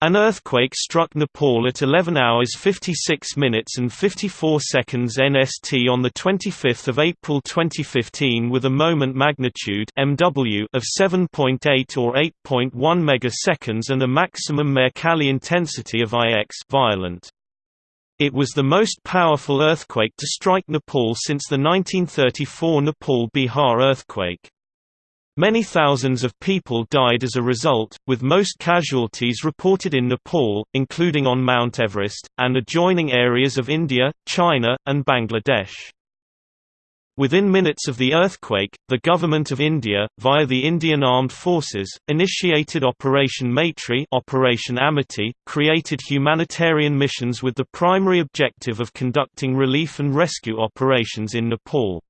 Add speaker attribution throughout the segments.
Speaker 1: An earthquake struck Nepal at 11 hours 56 minutes and 54 seconds NST on 25 April 2015 with a moment magnitude MW of 7.8 or 8.1 megaseconds and a maximum Mercalli intensity of IX violent. It was the most powerful earthquake to strike Nepal since the 1934 Nepal-Bihar earthquake. Many thousands of people died as a result, with most casualties reported in Nepal, including on Mount Everest, and adjoining areas of India, China, and Bangladesh. Within minutes of the earthquake, the Government of India, via the Indian Armed Forces, initiated Operation Maitri Operation Amity, created humanitarian missions with the primary objective of conducting relief and rescue operations in Nepal.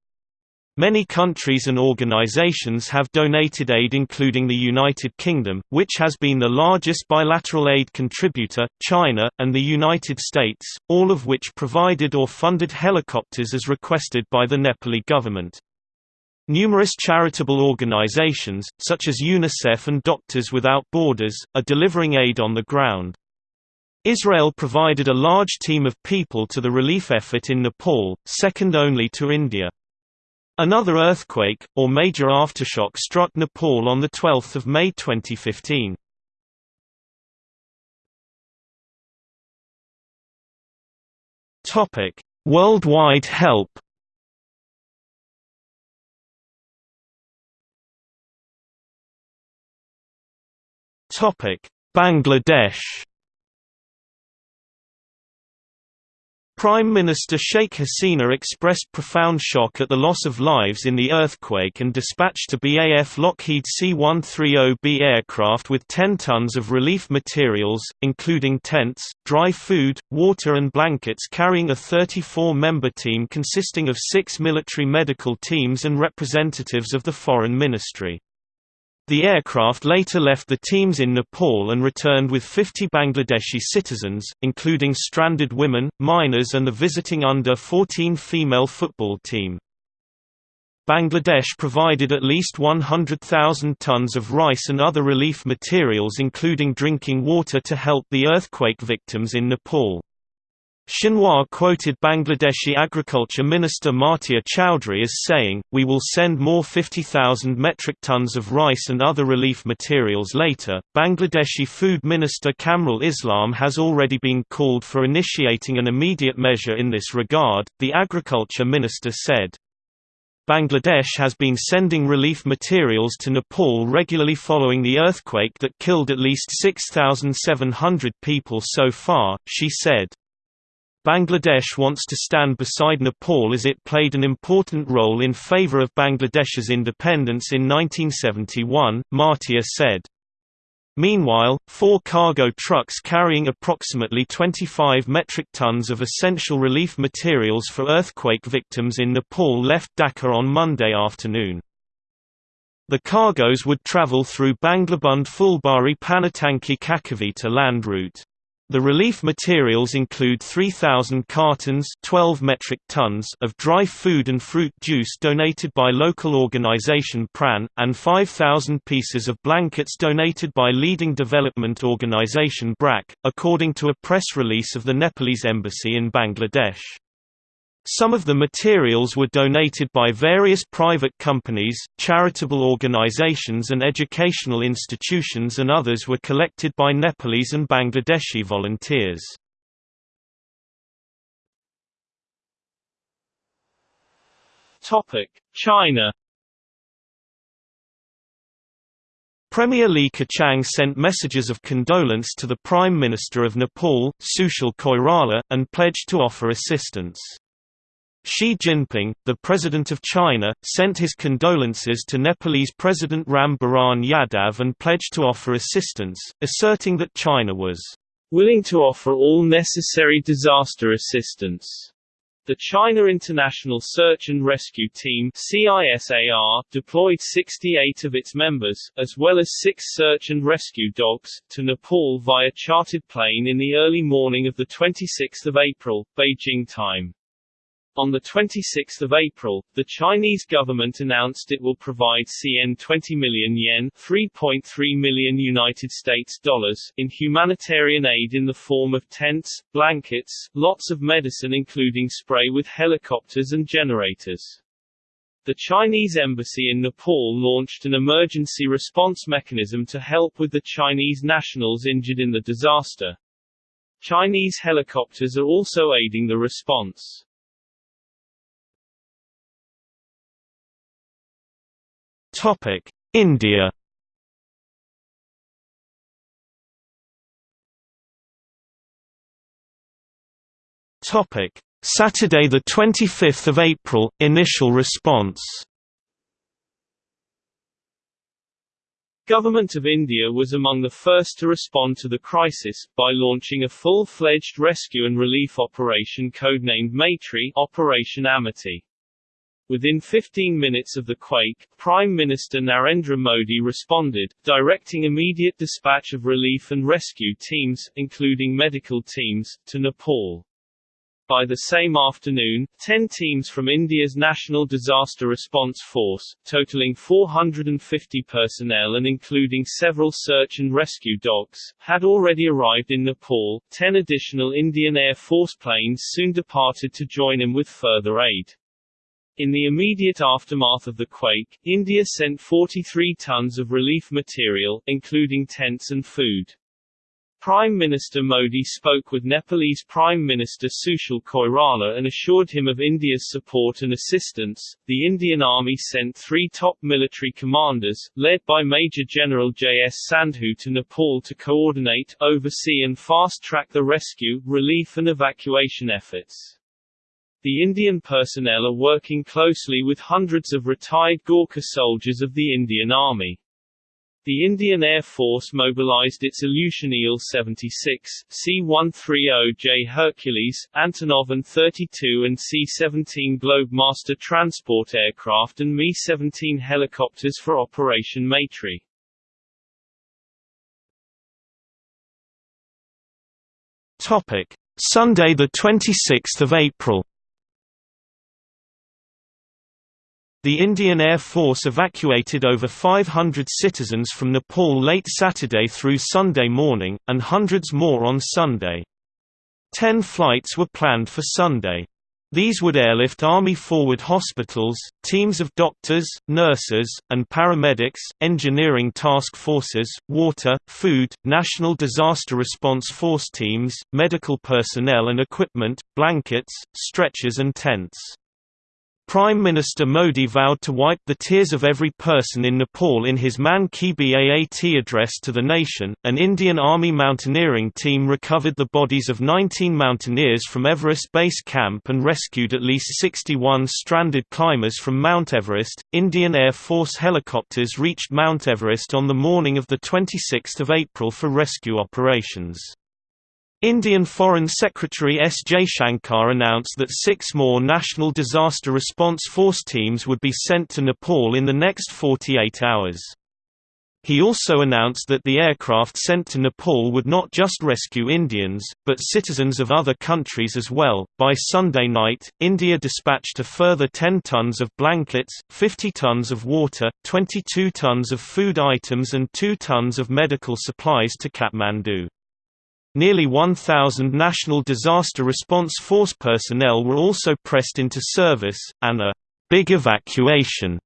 Speaker 1: Many countries and organizations have donated aid including the United Kingdom, which has been the largest bilateral aid contributor, China, and the United States, all of which provided or funded helicopters as requested by the Nepali government. Numerous charitable organizations, such as UNICEF and Doctors Without Borders, are delivering aid on the ground. Israel provided a large team of people to the relief effort in Nepal, second only to India. Another earthquake, or major aftershock struck Nepal on 12 May 2015. Worldwide help Bangladesh Prime Minister Sheikh Hasina expressed profound shock at the loss of lives in the earthquake and dispatched a BAF Lockheed C-130B aircraft with 10 tons of relief materials, including tents, dry food, water and blankets carrying a 34-member team consisting of six military medical teams and representatives of the Foreign Ministry. The aircraft later left the teams in Nepal and returned with 50 Bangladeshi citizens, including stranded women, minors and the visiting under-14 female football team. Bangladesh provided at least 100,000 tons of rice and other relief materials including drinking water to help the earthquake victims in Nepal. Xinhua quoted Bangladeshi Agriculture Minister Matia Chowdhury as saying, We will send more 50,000 metric tons of rice and other relief materials later. Bangladeshi Food Minister Kamrul Islam has already been called for initiating an immediate measure in this regard, the Agriculture Minister said. Bangladesh has been sending relief materials to Nepal regularly following the earthquake that killed at least 6,700 people so far, she said. Bangladesh wants to stand beside Nepal as it played an important role in favor of Bangladesh's independence in 1971, Matia said. Meanwhile, four cargo trucks carrying approximately 25 metric tons of essential relief materials for earthquake victims in Nepal left Dhaka on Monday afternoon. The cargoes would travel through Banglabandha Fulbari Panitanki Kakarbhitta land route. The relief materials include 3,000 cartons 12 metric tons of dry food and fruit juice donated by local organization PRAN, and 5,000 pieces of blankets donated by leading development organization BRAC, according to a press release of the Nepalese embassy in Bangladesh. Some of the materials were donated by various private companies, charitable organizations and educational institutions and others were collected by Nepalese and Bangladeshi volunteers. China Premier Li Keqiang sent messages of condolence to the Prime Minister of Nepal, Sushil Koirala, and pledged to offer assistance. Xi Jinping, the President of China, sent his condolences to Nepalese President Ram Baran Yadav and pledged to offer assistance, asserting that China was willing to offer all necessary disaster assistance. The China International Search and Rescue Team CISAR deployed 68 of its members, as well as six search and rescue dogs, to Nepal via chartered plane in the early morning of 26 April, Beijing time.
Speaker 2: On 26 April, the Chinese government announced it will provide CN 20 million yen 3.3 million United States dollars in humanitarian aid in the form of tents, blankets, lots of medicine including spray with helicopters and generators. The Chinese embassy in Nepal launched an emergency response mechanism to help with the Chinese nationals injured in the disaster. Chinese helicopters are also aiding the response.
Speaker 1: Topic: India. Topic: Saturday the 25th of April initial response.
Speaker 2: Government of India was among the first to respond to the crisis, by launching a full-fledged rescue and relief operation codenamed Maitri Operation Amity. Within 15 minutes of the quake, Prime Minister Narendra Modi responded, directing immediate dispatch of relief and rescue teams, including medical teams, to Nepal. By the same afternoon, 10 teams from India's National Disaster Response Force, totaling 450 personnel and including several search and rescue dogs, had already arrived in Nepal. Ten additional Indian Air Force planes soon departed to join him with further aid. In the immediate aftermath of the quake, India sent 43 tons of relief material, including tents and food. Prime Minister Modi spoke with Nepalese Prime Minister Sushil Koirala and assured him of India's support and assistance. The Indian Army sent three top military commanders, led by Major General J.S. Sandhu to Nepal to coordinate, oversee and fast-track the rescue, relief and evacuation efforts. The Indian personnel are working closely with hundreds of retired Gorkha soldiers of the Indian Army. The Indian Air Force mobilized its Ilyushin Il-76, C-130J Hercules, Antonov An-32 and C-17 Globemaster transport aircraft and Mi-17 helicopters for Operation Maitri.
Speaker 1: Topic: Sunday the 26th of April. The Indian Air Force evacuated over 500 citizens from Nepal late Saturday through Sunday morning, and hundreds more on Sunday. Ten flights were planned for Sunday. These would airlift Army forward hospitals, teams of doctors, nurses, and paramedics, engineering task forces, water, food, National Disaster Response Force teams, medical personnel and equipment, blankets, stretchers and tents. Prime Minister Modi vowed to wipe the tears of every person in Nepal in his Man Ki Baat address to the nation. An Indian Army mountaineering team recovered the bodies of 19 mountaineers from Everest Base Camp and rescued at least 61 stranded climbers from Mount Everest. Indian Air Force helicopters reached Mount Everest on the morning of the 26th of April for rescue operations. Indian Foreign Secretary S. Jaishankar announced that six more National Disaster Response Force teams would be sent to Nepal in the next 48 hours. He also announced that the aircraft sent to Nepal would not just rescue Indians, but citizens of other countries as well. By Sunday night, India dispatched a further 10 tons of blankets, 50 tons of water, 22 tons of food items, and 2 tons of medical supplies to Kathmandu. Nearly 1,000 National Disaster Response Force personnel were also pressed into service, and a «big evacuation»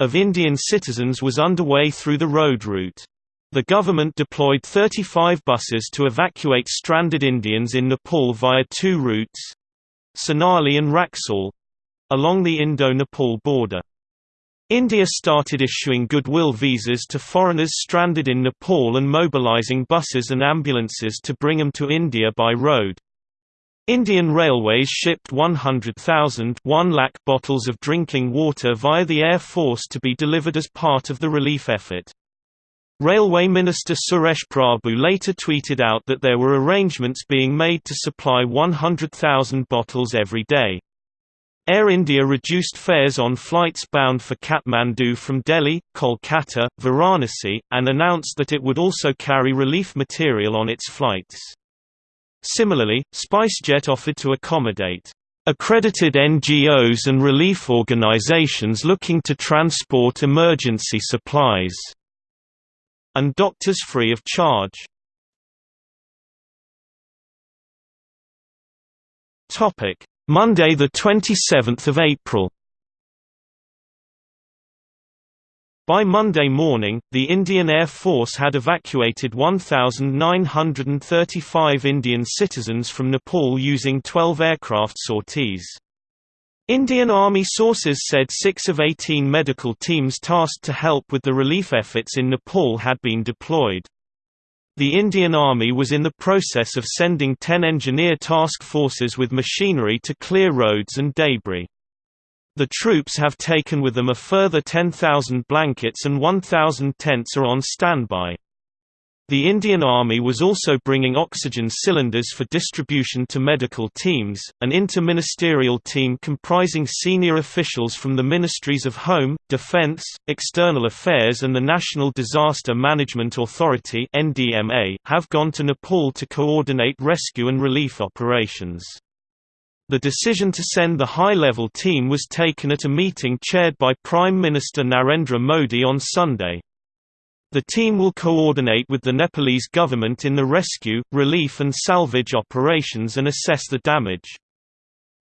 Speaker 1: of Indian citizens was underway through the road route. The government deployed 35 buses to evacuate stranded Indians in Nepal via two routes—Sunauli and Raxaul—along the Indo-Nepal border. India started issuing goodwill visas to foreigners stranded in Nepal and mobilizing buses and ambulances to bring them to India by road. Indian Railways shipped 100,000 lakh bottles of drinking water via the Air Force to be delivered as part of the relief effort. Railway Minister Suresh Prabhu later tweeted out that there were arrangements being made to supply 100,000 bottles every day. Air India reduced fares on flights bound for Kathmandu from Delhi, Kolkata, Varanasi, and announced that it would also carry relief material on its flights. Similarly, SpiceJet offered to accommodate accredited NGOs and relief organizations looking to transport emergency supplies, and doctors free of charge. Monday, 27 April By Monday morning, the Indian Air Force had evacuated 1,935 Indian citizens from Nepal using 12 aircraft sorties. Indian Army sources said six of 18 medical teams tasked to help with the relief efforts in Nepal had been deployed. The Indian Army was in the process of sending 10 engineer task forces with machinery to clear roads and debris. The troops have taken with them a further 10,000 blankets and 1,000 tents are on standby. The Indian Army was also bringing oxygen cylinders for distribution to medical teams. An interministerial team comprising senior officials from the Ministries of Home, Defense, External Affairs and the National Disaster Management Authority have gone to Nepal to coordinate rescue and relief operations. The decision to send the high-level team was taken at a meeting chaired by Prime Minister Narendra Modi on Sunday. The team will coordinate with the Nepalese government in the rescue, relief and salvage operations and assess the damage.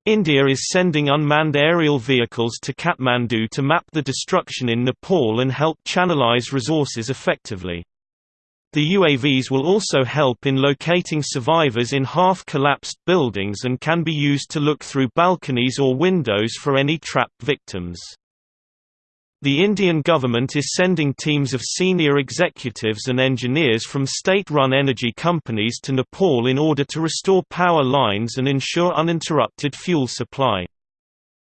Speaker 1: India is sending unmanned aerial vehicles to Kathmandu to map the destruction in Nepal and help channelize resources effectively. The UAVs will also help in locating survivors in half-collapsed buildings and can be used to look through balconies or windows for any trapped victims. The Indian government is sending teams of senior executives and engineers from state-run energy companies to Nepal in order to restore power lines and ensure uninterrupted fuel supply.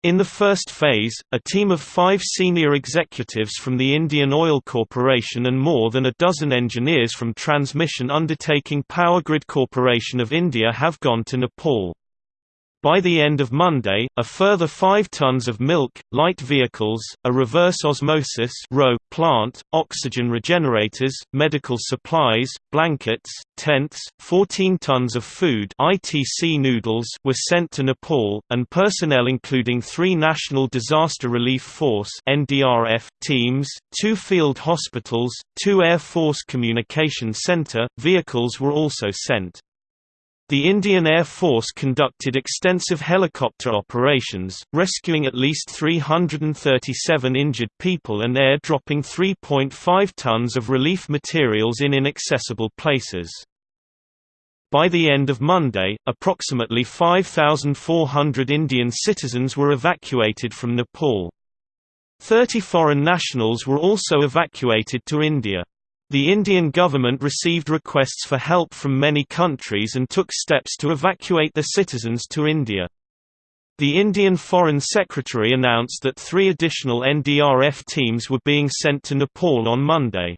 Speaker 1: In the first phase, a team of five senior executives from the Indian Oil Corporation and more than a dozen engineers from Transmission Undertaking Power Grid Corporation of India have gone to Nepal. By the end of Monday, a further 5 tons of milk, light vehicles, a reverse osmosis plant, oxygen regenerators, medical supplies, blankets, tents, 14 tons of food ITC noodles were sent to Nepal, and personnel including three National Disaster Relief Force NDRF teams, two field hospitals, two Air Force Communication Center, vehicles were also sent. The Indian Air Force conducted extensive helicopter operations, rescuing at least 337 injured people and air-dropping 3.5 tons of relief materials in inaccessible places. By the end of Monday, approximately 5,400 Indian citizens were evacuated from Nepal. Thirty foreign nationals were also evacuated to India. The Indian government received requests for help from many countries and took steps to evacuate their citizens to India. The Indian Foreign Secretary announced that three additional NDRF teams were being sent to Nepal on Monday.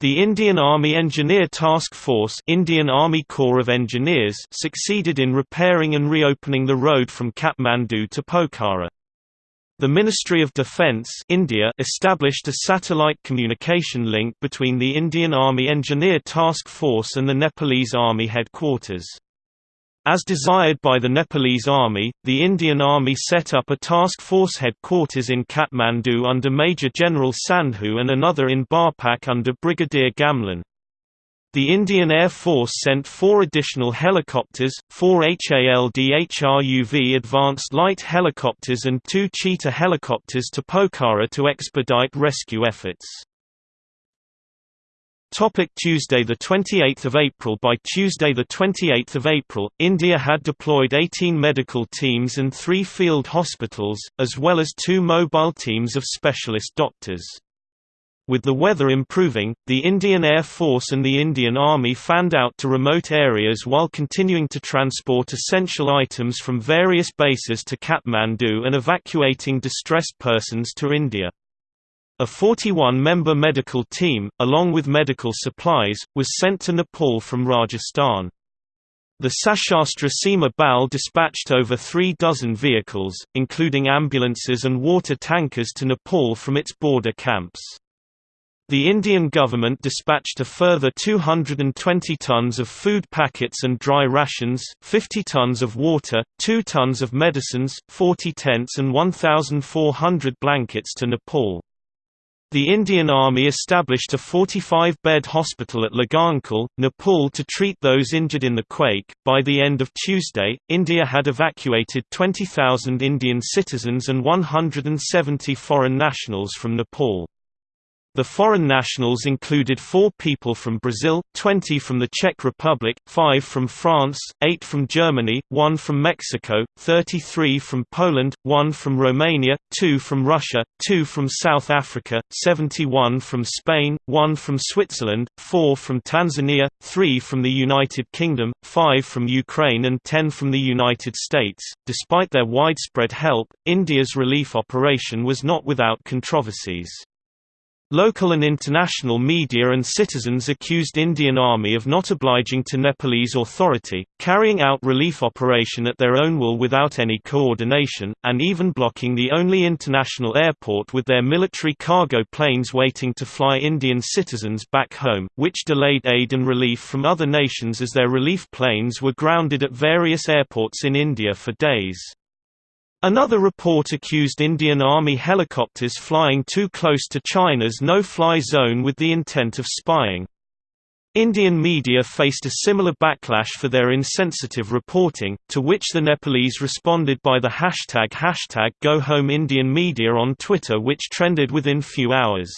Speaker 1: The Indian Army Engineer Task Force Indian Army Corps of Engineers succeeded in repairing and reopening the road from Kathmandu to Pokhara. The Ministry of Defence India established a satellite communication link between the Indian Army Engineer Task Force and the Nepalese Army headquarters. As desired by the Nepalese Army, the Indian Army set up a task force headquarters in Kathmandu under Major General Sandhu and another in Barpak under Brigadier Gamlan. The Indian Air Force sent four additional helicopters, four HALDHRUV advanced light helicopters and two Cheetah helicopters to Pokhara to expedite rescue efforts. Topic Tuesday 28 April By Tuesday 28 April, India had deployed 18 medical teams and three field hospitals, as well as two mobile teams of specialist doctors. With the weather improving, the Indian Air Force and the Indian Army fanned out to remote areas while continuing to transport essential items from various bases to Kathmandu and evacuating distressed persons to India. A 41-member medical team, along with medical supplies, was sent to Nepal from Rajasthan. The Sashastra Seema Bal dispatched over three dozen vehicles, including ambulances and water tankers to Nepal from its border camps. The Indian government dispatched a further 220 tons of food packets and dry rations, 50 tons of water, 2 tons of medicines, 40 tents and 1,400 blankets to Nepal. The Indian Army established a 45-bed hospital at Lagankhel, Nepal to treat those injured in the quake. By the end of Tuesday, India had evacuated 20,000 Indian citizens and 170 foreign nationals from Nepal. The foreign nationals included four people from Brazil, 20 from the Czech Republic, 5 from France, 8 from Germany, 1 from Mexico, 33 from Poland, 1 from Romania, 2 from Russia, 2 from South Africa, 71 from Spain, 1 from Switzerland, 4 from Tanzania, 3 from the United Kingdom, 5 from Ukraine and 10 from the United States. Despite their widespread help, India's relief operation was not without controversies. Local and international media and citizens accused Indian Army of not obliging to Nepalese authority, carrying out relief operation at their own will without any coordination, and even blocking the only international airport with their military cargo planes waiting to fly Indian citizens back home, which delayed aid and relief from other nations as their relief planes were grounded at various airports in India for days. Another report accused Indian Army helicopters flying too close to China's no-fly zone with the intent of spying. Indian media faced a similar backlash for their insensitive reporting, to which the Nepalese responded by the hashtag hashtag GoHomeIndianMedia on Twitter which trended within few hours.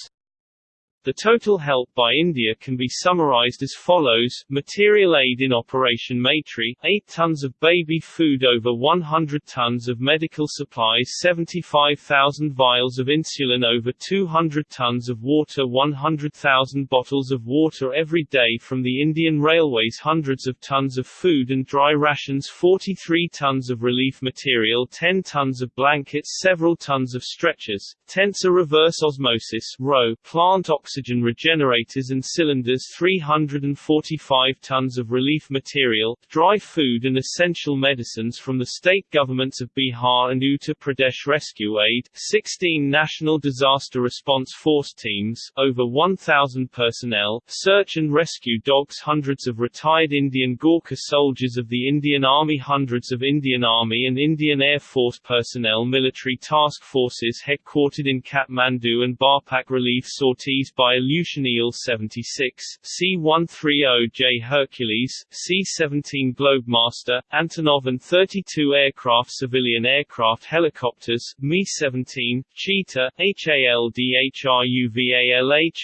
Speaker 2: The total help by India can be summarized as follows, material aid in Operation Maitri, 8 tons of baby food over 100 tons of medical supplies 75,000 vials of insulin over 200 tons of water 100,000 bottles of water every day from the Indian Railways hundreds of tons of food and dry rations 43 tons of relief material 10 tons of blankets several tons of stretchers, tents a reverse osmosis RO, plant oxygen oxygen regenerators and cylinders 345 tons of relief material, dry food and essential medicines from the state governments of Bihar and Uttar Pradesh Rescue Aid, 16 National Disaster Response Force teams, over 1,000 personnel, search and rescue dogs hundreds of retired Indian Gorkha soldiers of the Indian Army hundreds of Indian Army and Indian Air Force personnel military task forces headquartered in Kathmandu and Barpak relief sorties by Ilyushin Il-76, C-130J Hercules, C-17 Globemaster, Antonov An-32 aircraft civilian aircraft helicopters, Mi-17, Cheetah, HALDHRUVALH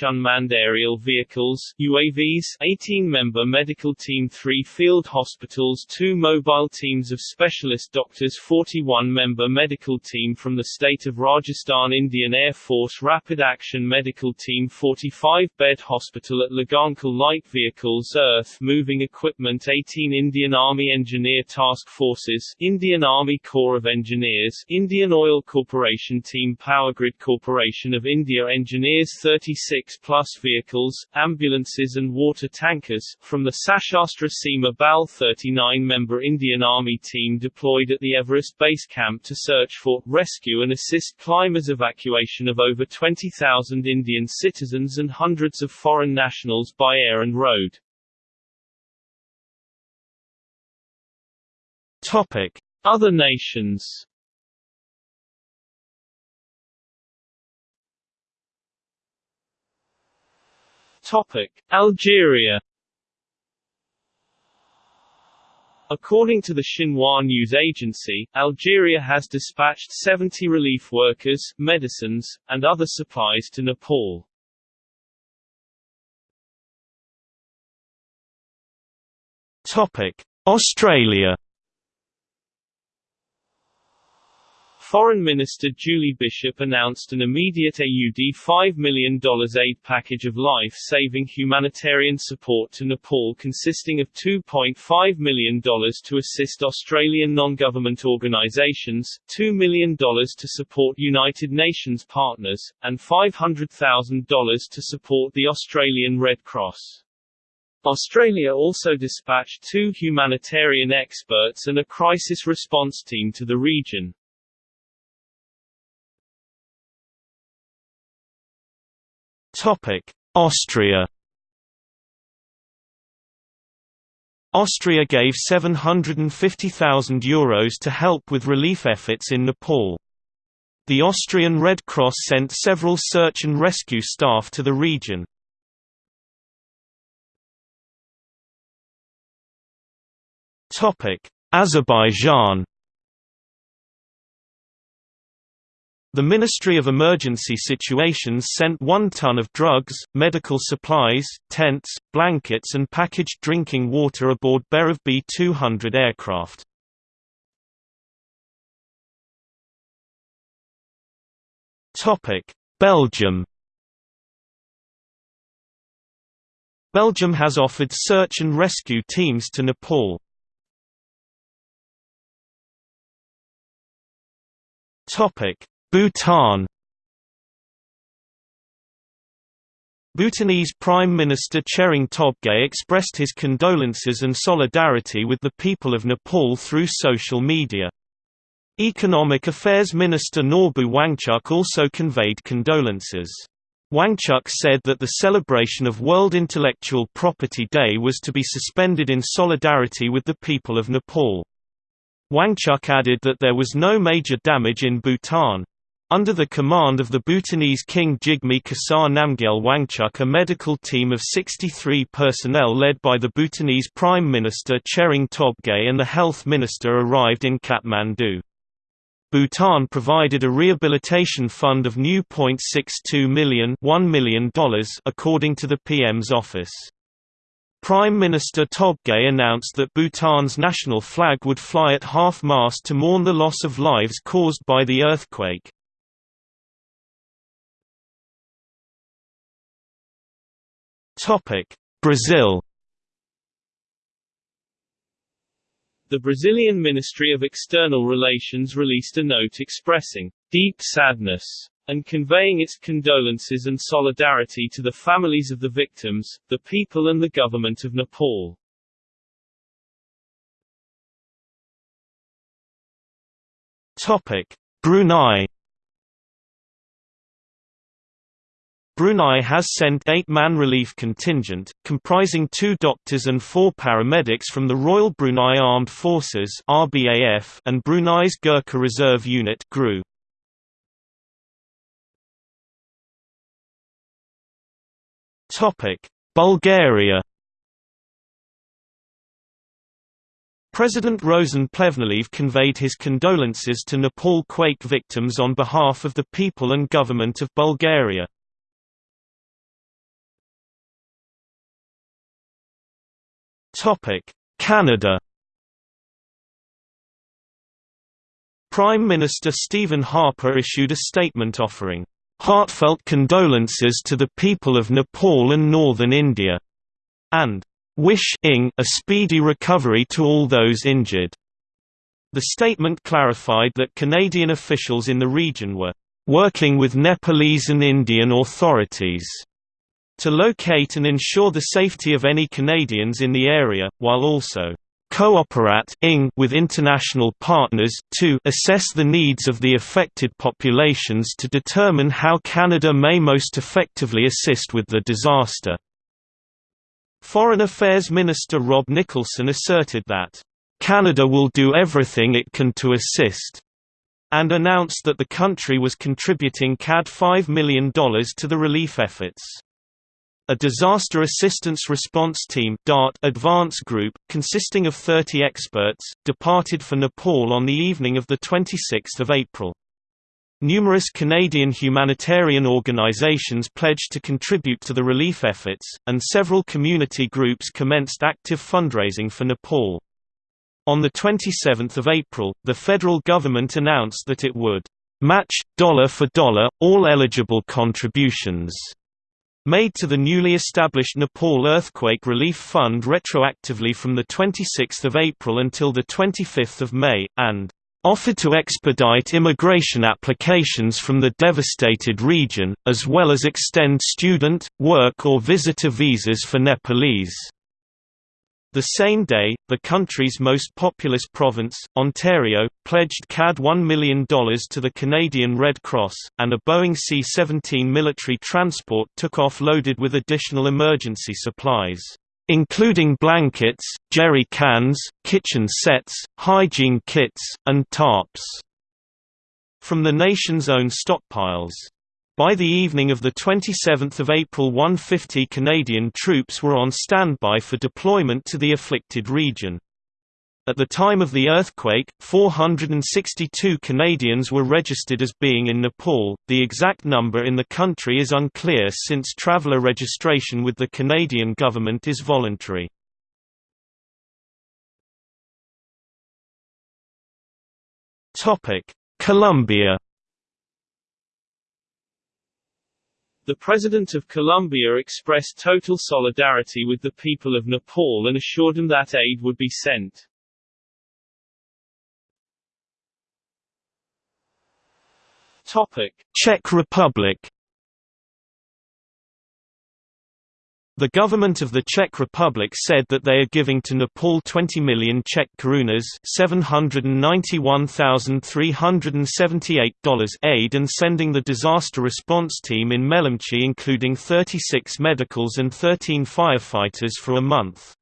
Speaker 2: unmanned aerial vehicles, UAVs, 18-member medical team 3 field hospitals 2 mobile teams of specialist doctors 41-member medical team from the state of Rajasthan Indian Air Force Rapid Action Medical Team 45-bed hospital at Lagankhel Light Vehicles Earth Moving Equipment 18 Indian Army Engineer Task Forces Indian Army Corps of Engineers Indian Oil Corporation Team Powergrid Corporation of India Engineers 36 plus vehicles, ambulances and water tankers, from the Sashastra Seema Bal 39-member Indian Army team deployed at the Everest Base Camp to search for, rescue and assist climbers evacuation of over 20,000 Indian citizens citizens and hundreds of foreign nationals by air and road.
Speaker 1: Topic:
Speaker 2: Other nations. Topic: Algeria. According to the Xinhua news agency, Algeria has dispatched 70 relief workers, medicines, and other supplies to Nepal.
Speaker 1: Topic: Australia.
Speaker 2: Foreign Minister Julie Bishop announced an immediate AUD $5 million aid package of life-saving humanitarian support to Nepal consisting of $2.5 million to assist Australian non-government organisations, $2 million to support United Nations partners, and $500,000 to support the Australian Red Cross. Australia also dispatched two humanitarian experts and a crisis response team to the region.
Speaker 1: Topic: Austria Austria gave €750,000 to help with relief efforts in Nepal. The Austrian Red Cross sent several search and rescue staff to the region. Azerbaijan The Ministry of Emergency Situations sent one ton of drugs, medical supplies, tents, blankets and packaged drinking water aboard Beriev B-200 aircraft. Belgium Belgium has offered search and rescue teams to Nepal. Topic Bhutan Bhutanese Prime Minister Tshering Tobgay expressed his condolences and solidarity with the people of Nepal through social media. Economic Affairs Minister Norbu Wangchuk also conveyed condolences. Wangchuk said that the celebration of World Intellectual Property Day was to be suspended in solidarity with the people of Nepal. Wangchuk added that there was no major damage in Bhutan. Under the command of the Bhutanese King Jigme Khesar Namgyel Wangchuk a medical team of 63 personnel led by the Bhutanese Prime Minister Tshering Tobgay and the Health Minister arrived in Kathmandu. Bhutan provided a rehabilitation fund of new $0.62 million, $1 million according to the PM's office. Prime Minister Tobgay announced that Bhutan's national flag would fly at half-mast to mourn the loss of lives caused by the earthquake. Brazil
Speaker 2: The Brazilian Ministry of External Relations released a note expressing deep sadness and conveying its condolences and solidarity to the families of the victims, the people and the government of Nepal.
Speaker 1: Topic: Brunei Brunei has sent eight-man relief contingent, comprising two doctors and four paramedics from the Royal Brunei Armed Forces and Brunei's Gurkha Reserve Unit (GRU). Topic: Bulgaria. President Rosen Plevneliev conveyed his condolences to Nepal quake victims on behalf of the people and government of Bulgaria. Canada Prime Minister Stephen Harper issued a statement offering heartfelt condolences to the people of Nepal and northern India, and wishing a speedy recovery to all those injured. The statement clarified that Canadian officials in the region were working with Nepalese and Indian authorities to locate and ensure the safety of any Canadians in the area, while also cooperating with international partners to assess the needs of the affected populations to determine how Canada may most effectively assist with the disaster. Foreign Affairs Minister Rob Nicholson asserted that, "...Canada will do everything it can to assist," and announced that the country was contributing CAD $5 million to the relief efforts. A Disaster Assistance Response Team DART advance group, consisting of 30 experts, departed for Nepal on the evening of 26 April. Numerous Canadian humanitarian organizations pledged to contribute to the relief efforts, and several community groups commenced active fundraising for Nepal. On 27 April, the federal government announced that it would match, dollar for dollar, all eligible contributions made to the newly established Nepal Earthquake Relief Fund retroactively from 26 April until 25 May, and offered to expedite immigration applications from the devastated region, as well as extend student, work or visitor visas for Nepalese. The same day, the country's most populous province, Ontario, pledged CAD $1 million to the Canadian Red Cross, and a Boeing C-17 military transport took off loaded with additional emergency supplies, including blankets, jerry cans, kitchen sets, hygiene kits, and tarps, from the nation's own stockpiles. By the evening of 27 April 150 Canadian troops were on standby for deployment to the afflicted region. At the time of the earthquake, 462 Canadians were registered as being in Nepal. The exact number in the country is unclear since traveller registration with the Canadian government is voluntary. Topic: Colombia
Speaker 2: The President of Colombia expressed total solidarity with the people of Nepal and assured them that aid would be sent. Topic.
Speaker 1: Czech Republic The government of the Czech Republic said that they are giving to Nepal 20 million Czech korunas $791,378 aid and sending the disaster response team in Melamchi including 36 medicals and 13 firefighters for a month.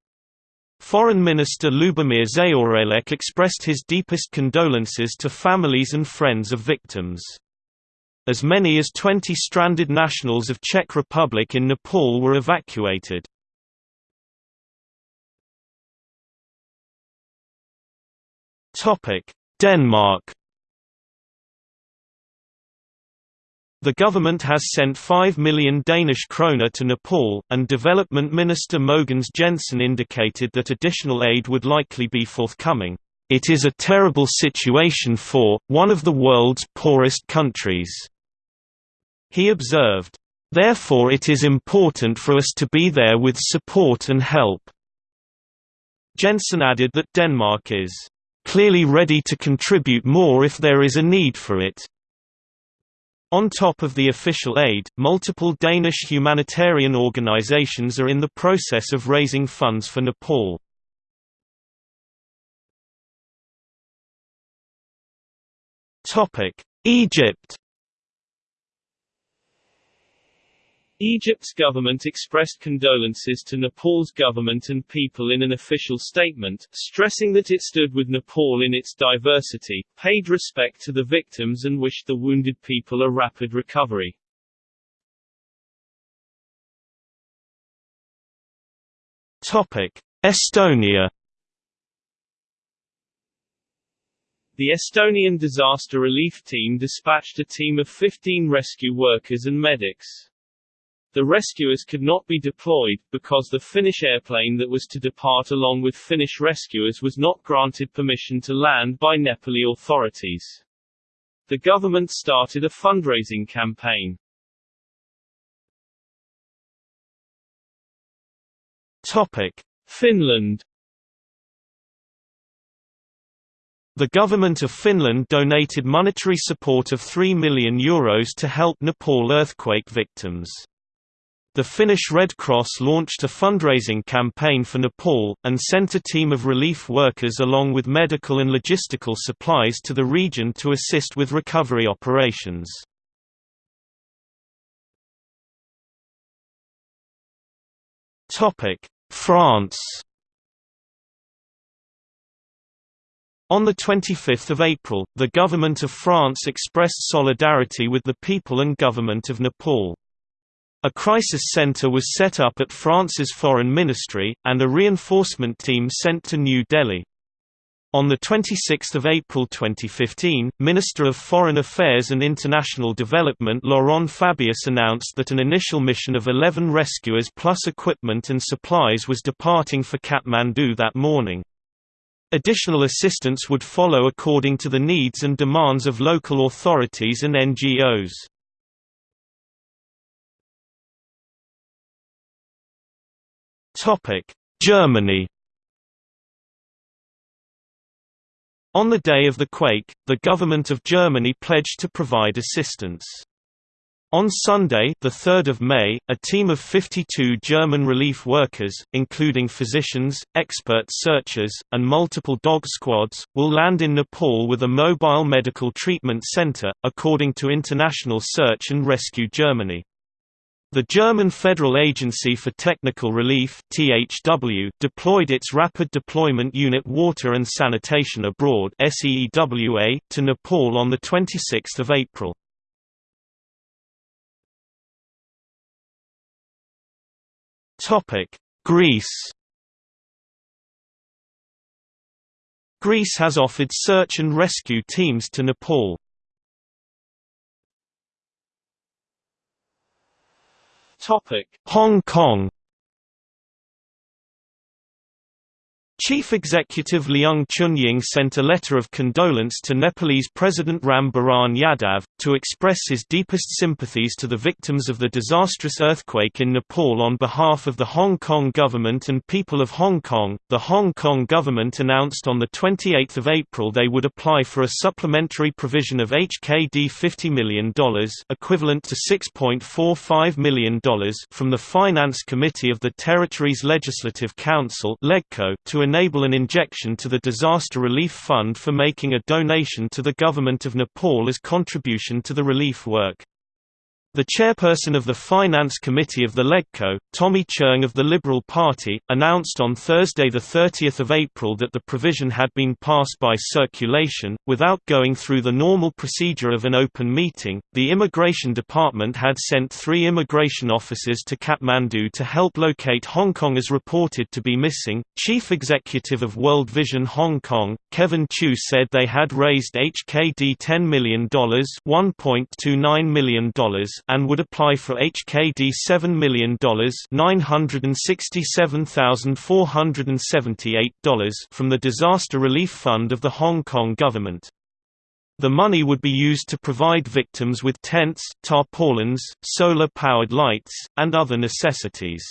Speaker 1: Foreign Minister Lubomir Zaoralek expressed his deepest condolences to families and friends of victims. As many as 20 stranded nationals of Czech Republic in Nepal were evacuated. Denmark The government has sent 5 million Danish kroner to Nepal, and Development Minister Mogens Jensen indicated that additional aid would likely be forthcoming. It is a terrible situation for, one of the world's poorest countries. He observed, "...therefore it is important for us to be there with support and help." Jensen added that Denmark is, "...clearly ready to contribute more if there is a need for it." On top of the official aid, multiple Danish humanitarian organizations are in the process of raising funds for Nepal. Egypt
Speaker 2: Egypt's government expressed condolences to Nepal's government and people in an official statement, stressing that it stood with Nepal in its diversity, paid respect to the victims and wished the wounded people a rapid recovery.
Speaker 1: Estonia
Speaker 2: The Estonian disaster relief team dispatched a team of 15 rescue workers and medics. The rescuers could not be deployed, because the Finnish airplane that was to depart along with Finnish rescuers was not granted permission to land by Nepali authorities. The government started a fundraising campaign.
Speaker 1: Topic.
Speaker 2: Finland
Speaker 1: The government of Finland donated monetary support of €3 million Euros to help Nepal earthquake victims. The Finnish Red Cross launched a fundraising campaign for Nepal, and sent a team of relief workers along with medical and logistical supplies to the region to assist with recovery operations. France On 25 April, the government of France expressed solidarity with the people and government of Nepal. A crisis center was set up at France's foreign ministry, and a reinforcement team sent to New Delhi. On 26 April 2015, Minister of Foreign Affairs and International Development Laurent Fabius announced that an initial mission of 11 rescuers plus equipment and supplies was departing for Kathmandu that morning. Additional assistance would follow according to the needs and demands of local authorities and NGOs. Topic: Germany. On the day of the quake, the government of Germany pledged to provide assistance. On Sunday, 3 May, a team of 52 German relief workers, including physicians, expert searchers, and multiple dog squads, will land in Nepal with a mobile medical treatment center, according to International Search and Rescue Germany. The German Federal Agency for Technical Relief (THW) deployed its Rapid Deployment Unit Water and Sanitation Abroad (SEEWA) to Nepal on the 26th of April. Topic: Greece Greece has offered search and rescue teams to Nepal. Hong Kong Chief Executive Leung Chun-ying sent a letter of condolence to Nepalese President Ram Baran Yadav, to express his deepest sympathies to the victims of the disastrous earthquake in Nepal on behalf of the Hong Kong government and people of Hong Kong. The Hong Kong government announced on 28 April they would apply for a supplementary provision of HKD $50 million equivalent to $6.45 million from the Finance Committee of the Territories Legislative Council to enable an injection to the Disaster Relief Fund for making a donation to the Government of Nepal as contribution to the relief work. The chairperson of the Finance Committee of the LegCo, Tommy Cheung of the Liberal Party, announced on Thursday 30 April that the provision had been passed by circulation, without going through the normal procedure of an open meeting. The Immigration Department had sent three immigration officers to Kathmandu to help locate Hong Kong as reported to be missing. Chief Executive of World Vision Hong Kong, Kevin Chu said they had raised HKD $10 million, $1.29 million and would apply for HKD $7 million $967,478 from the Disaster Relief Fund of the Hong Kong government. The money would be used to provide victims with tents, tarpaulins, solar-powered lights, and other necessities.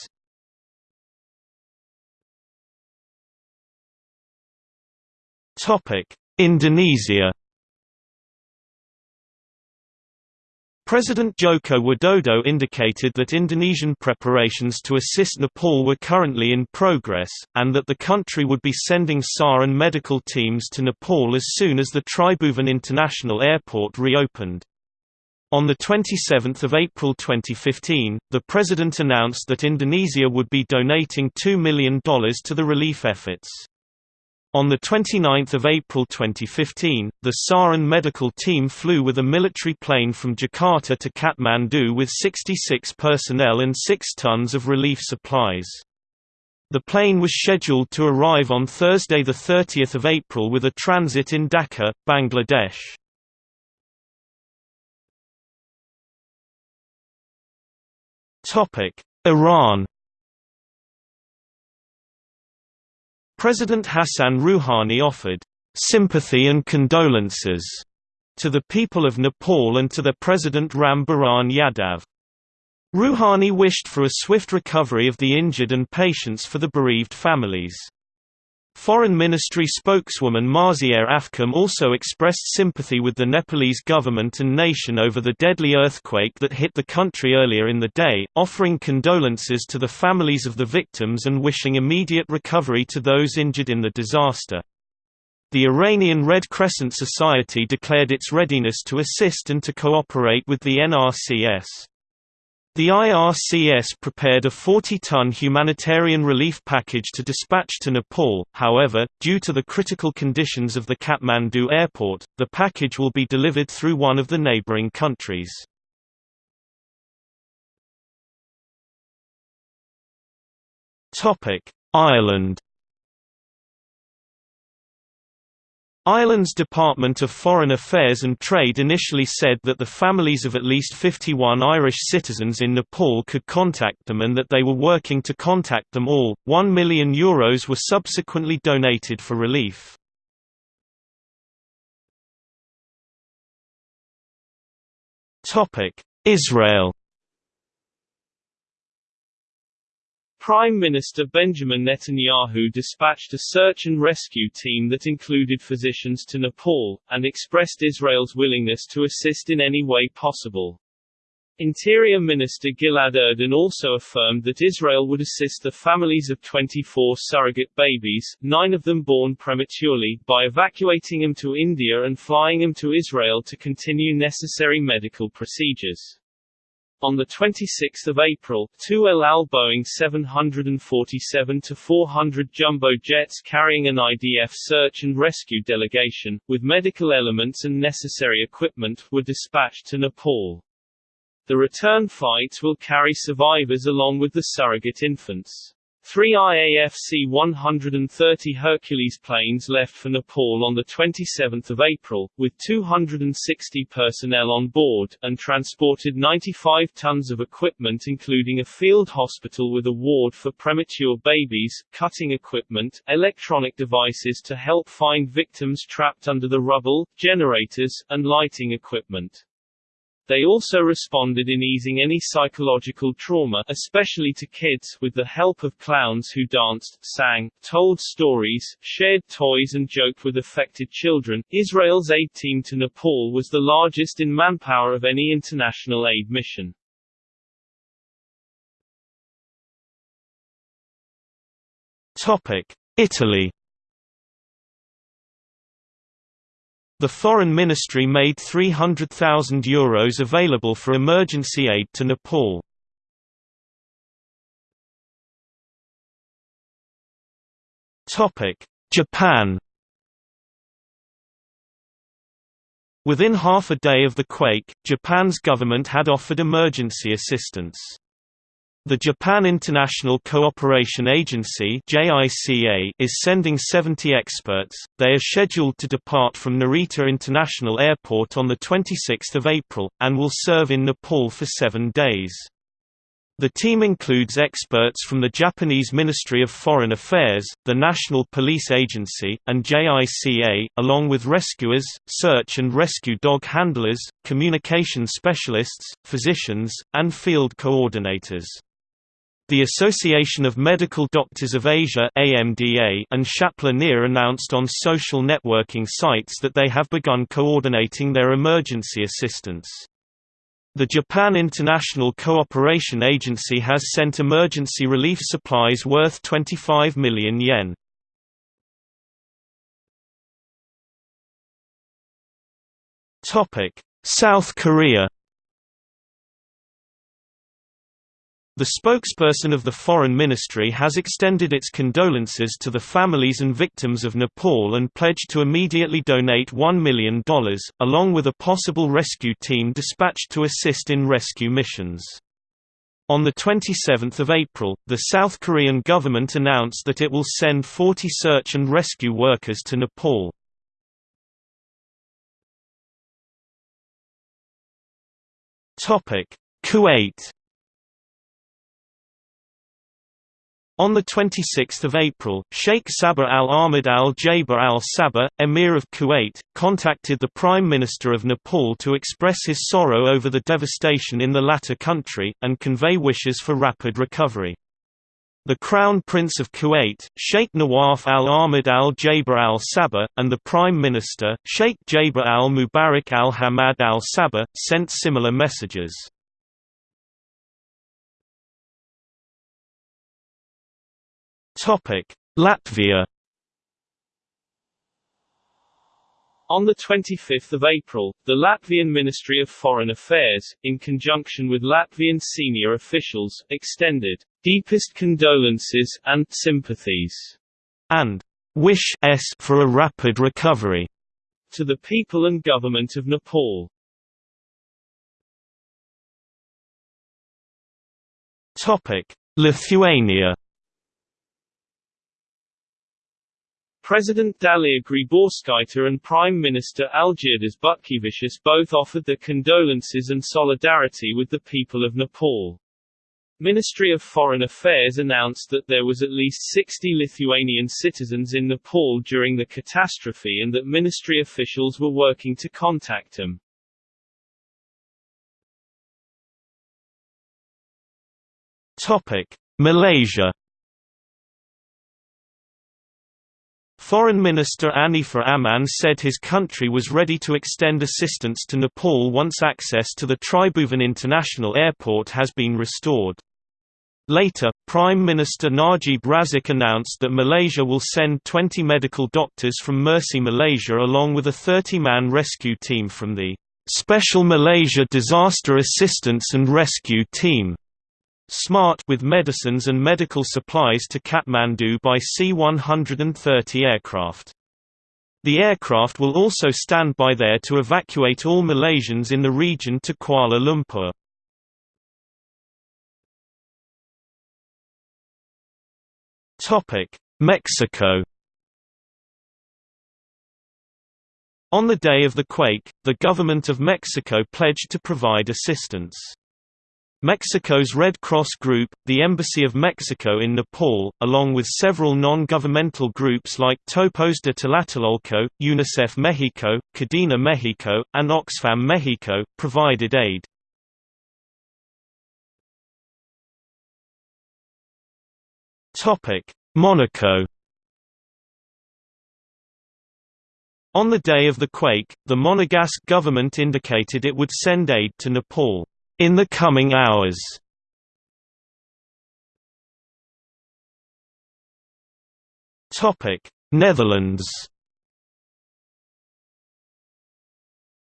Speaker 1: Indonesia President Joko Widodo indicated that Indonesian preparations to assist Nepal were currently in progress, and that the country would be sending SAR and medical teams to Nepal as soon as the Tribhuvan International Airport reopened. On 27 April 2015, the President announced that Indonesia would be donating $2 million to the relief efforts. On 29 April 2015, the SARAN medical team flew with a military plane from Jakarta to Kathmandu with 66 personnel and 6 tons of relief supplies. The plane was scheduled to arrive on Thursday 30 April with a transit in Dhaka, Bangladesh. Iran President Hassan Rouhani offered sympathy and condolences to the people of Nepal and to their President Ram Baran Yadav. Rouhani wished for a swift recovery of the injured and patience for the bereaved families. Foreign Ministry spokeswoman Marzieh Afkham also expressed sympathy with the Nepalese government and nation over the deadly earthquake that hit the country earlier in the day, offering condolences to the families of the victims and wishing immediate recovery to those injured in the disaster. The Iranian Red Crescent Society declared its readiness to assist and to cooperate with the NRCS. The IRCS prepared a 40-ton humanitarian relief package to dispatch to Nepal, however, due to the critical conditions of the Kathmandu airport, the package will be delivered through one of the neighboring countries. Ireland Ireland's Department of Foreign Affairs and Trade initially said that the families of at least 51 Irish citizens in Nepal could contact them and that they were working to contact them all. 1 million euros were subsequently donated for relief. Topic: Israel
Speaker 2: Prime Minister Benjamin Netanyahu dispatched a search and rescue team that included physicians to Nepal, and expressed Israel's willingness to assist in any way possible. Interior Minister Gilad Erdan also affirmed that Israel would assist the families of 24 surrogate babies, nine of them born prematurely, by evacuating them to India and flying them to Israel to continue necessary medical procedures. On 26 April, two El Al Boeing 747-400 jumbo jets carrying an IDF search and rescue delegation, with medical elements and necessary equipment, were dispatched to Nepal. The return flights will carry survivors along with the surrogate infants. Three IAF C-130 Hercules planes left for Nepal on 27 April, with 260 personnel on board, and transported 95 tons of equipment including a field hospital with a ward for premature babies, cutting equipment, electronic devices to help find victims trapped under the rubble, generators, and lighting equipment. They also responded in easing any psychological trauma especially to kids with the help of clowns who danced, sang, told stories, shared toys and joked with affected children. Israel's aid team to Nepal was the largest in manpower of any international aid mission.
Speaker 1: Topic: Italy The Foreign Ministry made €300,000 available for emergency aid to Nepal. Japan Within half a day of the quake, Japan's government had offered emergency assistance. The Japan International Cooperation Agency is sending 70 experts. They are scheduled to depart from Narita International Airport on 26 April, and will serve in Nepal for seven days. The team includes experts from the Japanese Ministry of Foreign Affairs, the National Police Agency, and JICA, along with rescuers, search and rescue dog handlers, communication specialists, physicians, and field coordinators. The Association of Medical Doctors of Asia AMDA and Shapla announced on social networking sites that they have begun coordinating their emergency assistance. The Japan International Cooperation Agency has sent emergency relief supplies worth 25 million yen. South Korea The spokesperson of the Foreign Ministry has extended its condolences to the families and victims of Nepal and pledged to immediately donate $1 million, along with a possible rescue team dispatched to assist in rescue missions. On 27 April, the South Korean government announced that it will send 40 search and rescue workers to Nepal. Kuwait On 26 April, Sheikh Sabah al-Ahmad al-Jaber al-Sabah, Emir of Kuwait, contacted the Prime Minister of Nepal to express his sorrow over the devastation in the latter country, and convey wishes for rapid recovery. The Crown Prince of Kuwait, Sheikh Nawaf al-Ahmad al-Jaber al-Sabah, and the Prime Minister, Sheikh Jaber al-Mubarak al-Hamad al-Sabah, sent similar messages. Latvia
Speaker 2: On 25 April, the Latvian Ministry of Foreign Affairs, in conjunction with Latvian senior officials, extended deepest condolences and sympathies
Speaker 1: and wish for a rapid recovery
Speaker 2: to the people and government of Nepal.
Speaker 1: Topic: Lithuania
Speaker 2: President Dalia Grybauskaitė and Prime Minister Algirdas Butkevičius both offered their condolences and solidarity with the people of Nepal. Ministry of Foreign Affairs announced that there was at least 60 Lithuanian citizens in Nepal during the catastrophe and that ministry officials were working to contact them.
Speaker 1: Topic: Malaysia Foreign Minister Anifah Aman said his country was ready to extend assistance to Nepal once access to the Tribhuvan International Airport has been restored. Later, Prime Minister Najib Razak announced that Malaysia will send 20 medical doctors from Mercy Malaysia along with a 30-man rescue team from the Special Malaysia Disaster Assistance and Rescue Team SMART with medicines and medical supplies to Kathmandu by C-130 aircraft. The aircraft will also stand by there to evacuate all Malaysians in the region to Kuala Lumpur. Mexico On the day of the quake, the government of Mexico pledged to provide assistance. Mexico's Red Cross Group, the Embassy of Mexico in Nepal, along with several non-governmental groups like Topos de Tlatelolco, UNICEF Mexico, Cadena Mexico, and Oxfam Mexico, provided aid. Monaco On the day of the quake, the Monegasque government indicated it would send aid to Nepal in the coming hours. Topic: Netherlands.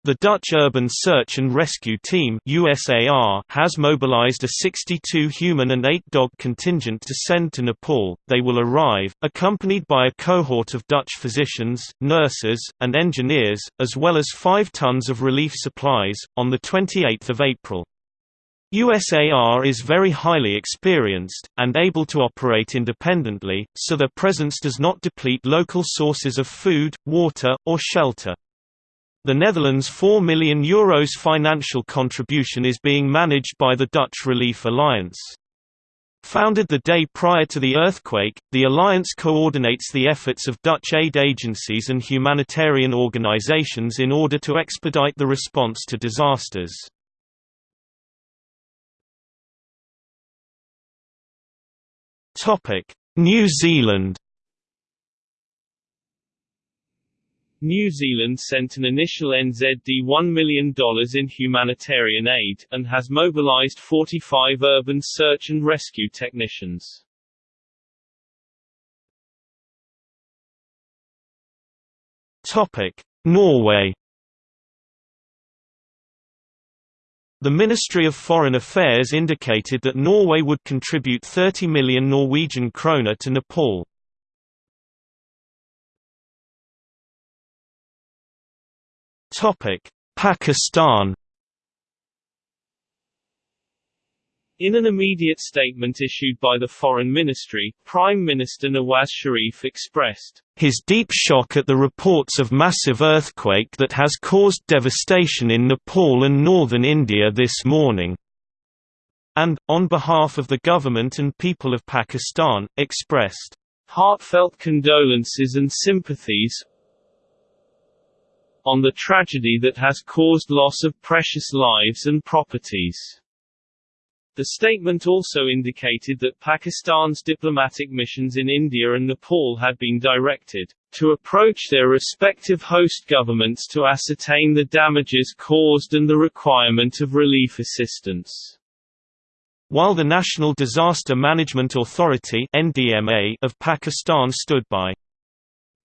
Speaker 1: The Dutch Urban Search and Rescue Team USAR has mobilized a 62 human and 8 dog contingent to send to Nepal. They will arrive, accompanied by a cohort of Dutch physicians, nurses, and engineers, as well as 5 tons of relief supplies, on 28 April. USAR is very highly experienced, and able to operate independently, so their presence does not deplete local sources of food, water, or shelter. The Netherlands' €4 million Euros financial contribution is being managed by the Dutch Relief Alliance. Founded the day prior to the earthquake, the alliance coordinates the efforts of Dutch aid agencies and humanitarian organizations in order to expedite the response to disasters. Topic: New Zealand.
Speaker 2: New Zealand sent an initial NZD $1 million in humanitarian aid, and has mobilised 45 urban search and rescue technicians.
Speaker 1: Norway The Ministry of Foreign Affairs indicated that Norway would contribute 30 million Norwegian kroner to Nepal. Pakistan
Speaker 2: In an immediate statement issued by the Foreign Ministry, Prime Minister Nawaz Sharif expressed
Speaker 1: his deep shock at the reports of massive earthquake that has caused devastation in Nepal and northern India this morning, and, on behalf of the government and people of Pakistan, expressed
Speaker 2: heartfelt condolences and sympathies on the tragedy that has caused loss of precious lives and properties. The statement also indicated that Pakistan's diplomatic missions in India and Nepal had been directed to approach their respective host governments to ascertain the damages caused and the requirement of relief assistance.
Speaker 1: While the National Disaster Management Authority (NDMA) of Pakistan stood by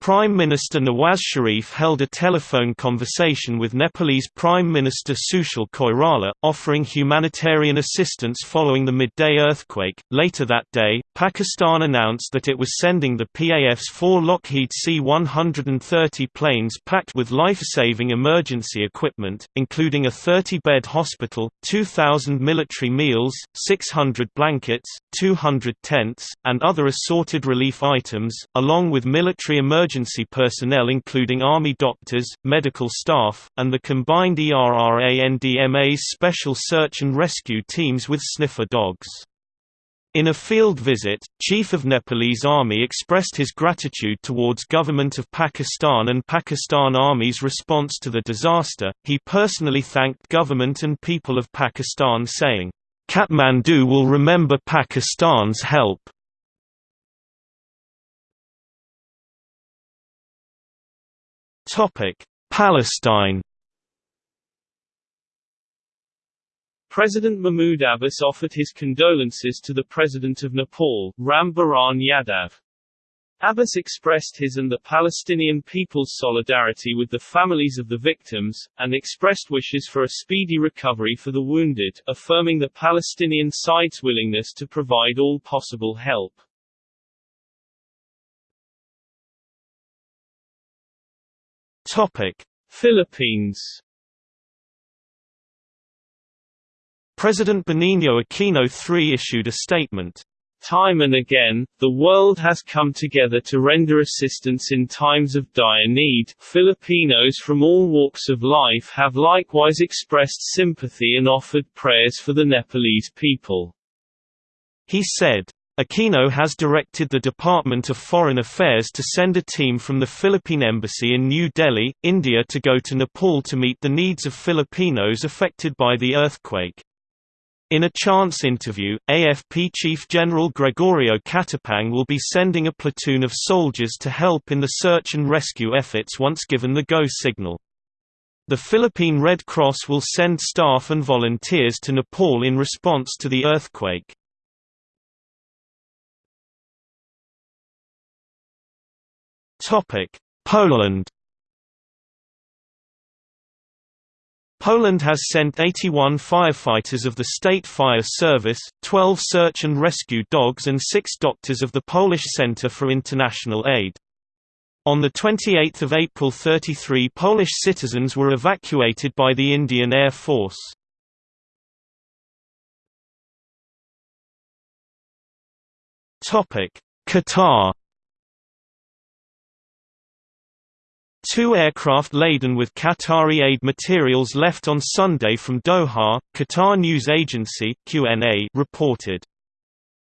Speaker 1: Prime Minister Nawaz Sharif held a telephone conversation with Nepalese Prime Minister Sushil Koirala, offering humanitarian assistance following the midday earthquake. Later that day, Pakistan announced that it was sending the PAF's four Lockheed C 130 planes packed with life saving emergency equipment, including a 30 bed hospital, 2,000 military meals, 600 blankets, 200 tents, and other assorted relief items, along with military emergency emergency personnel including Army doctors, medical staff, and the combined ERRA-NDMA's special search and rescue teams with sniffer dogs. In a field visit, Chief of Nepalese Army expressed his gratitude towards Government of Pakistan and Pakistan Army's response to the disaster. He personally thanked government and people of Pakistan saying, Kathmandu will remember Pakistan's help. Palestine
Speaker 2: President Mahmoud Abbas offered his condolences to the President of Nepal, Ram Baran Yadav. Abbas expressed his and the Palestinian people's solidarity with the families of the victims, and expressed wishes for a speedy recovery for the wounded, affirming the Palestinian side's willingness to provide all possible help.
Speaker 1: Topic:
Speaker 2: Philippines
Speaker 1: President Benigno Aquino III issued a statement.
Speaker 2: Time and again, the world has come together to render assistance in times of dire need. Filipinos from all walks of life have likewise expressed sympathy and offered prayers for the Nepalese people.
Speaker 1: He said, Aquino has directed the Department of Foreign Affairs to send a team from the Philippine Embassy in New Delhi, India to go to Nepal to meet the needs of Filipinos affected by the earthquake. In a chance interview, AFP Chief General Gregorio Catapang will be sending a platoon of soldiers to help in the search and rescue efforts once given the go signal. The Philippine Red Cross will send staff and volunteers to Nepal in response to the earthquake. Poland Poland has sent 81 firefighters of the State Fire Service, 12 search and rescue dogs and 6 doctors of the Polish Center for International Aid. On 28 April 33 Polish citizens were evacuated by the Indian Air Force. Qatar Two aircraft laden with Qatari aid materials left on Sunday from Doha, Qatar News Agency QNA reported.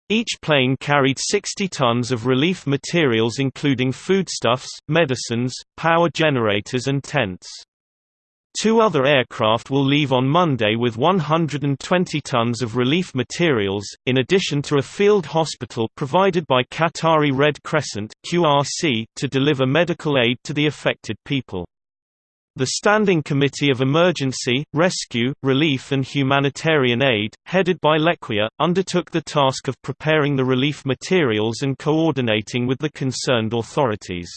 Speaker 1: Each plane carried 60 tons of relief materials including foodstuffs, medicines, power generators and tents. Two other aircraft will leave on Monday with 120 tons of relief materials, in addition to a field hospital provided by Qatari Red Crescent (QRC) to deliver medical aid to the affected people. The Standing Committee of Emergency, Rescue, Relief and Humanitarian Aid, headed by Lekhwiya, undertook the task of preparing the relief materials and coordinating with the concerned authorities.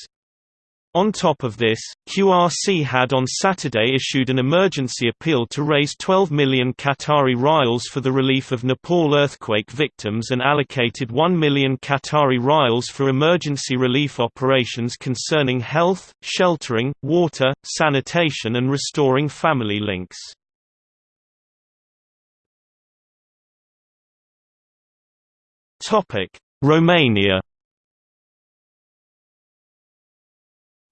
Speaker 1: On top of this, QRC had on Saturday issued an emergency appeal to raise 12 million Qatari rials for the relief of Nepal earthquake victims and allocated 1 million Qatari rials for emergency relief operations concerning health, sheltering, water, sanitation and restoring family links. Romania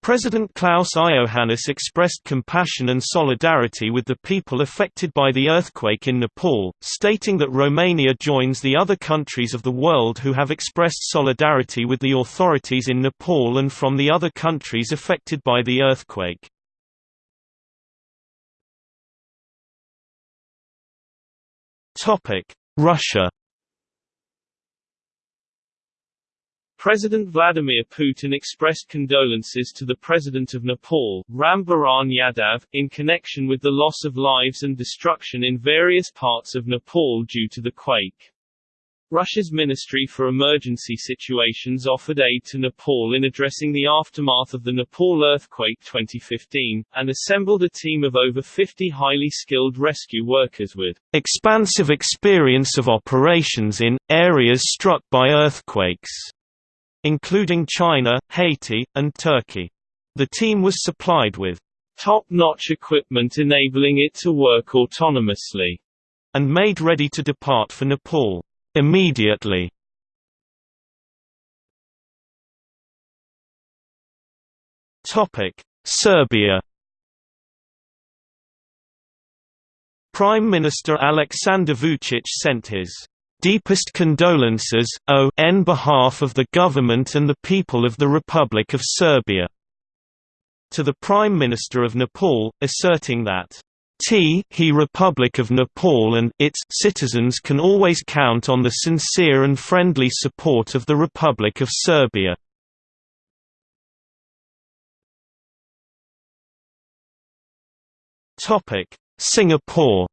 Speaker 1: President Klaus Iohannis expressed compassion and solidarity with the people affected by the earthquake in Nepal, stating that Romania joins the other countries of the world who have expressed solidarity with the authorities in Nepal and from the other countries affected by the earthquake. Russia
Speaker 2: President Vladimir Putin expressed condolences to the President of Nepal, Ram Baran Yadav, in connection with the loss of lives and destruction in various parts of Nepal due to the quake. Russia's Ministry for Emergency Situations offered aid to Nepal in addressing the aftermath of the Nepal earthquake 2015, and assembled a team of over 50 highly skilled rescue workers with
Speaker 1: expansive experience of operations in areas struck by earthquakes including China, Haiti, and Turkey. The team was supplied with
Speaker 2: top-notch equipment enabling it to work autonomously,
Speaker 1: and made ready to depart for Nepal immediately. Topic: Serbia. Prime Minister Aleksandar Vučić sent his Deepest condolences, o en behalf of the government and the people of the Republic of Serbia." to the Prime Minister of Nepal, asserting that T he Republic of Nepal and its citizens can always count on the sincere and friendly support of the Republic of Serbia. Singapore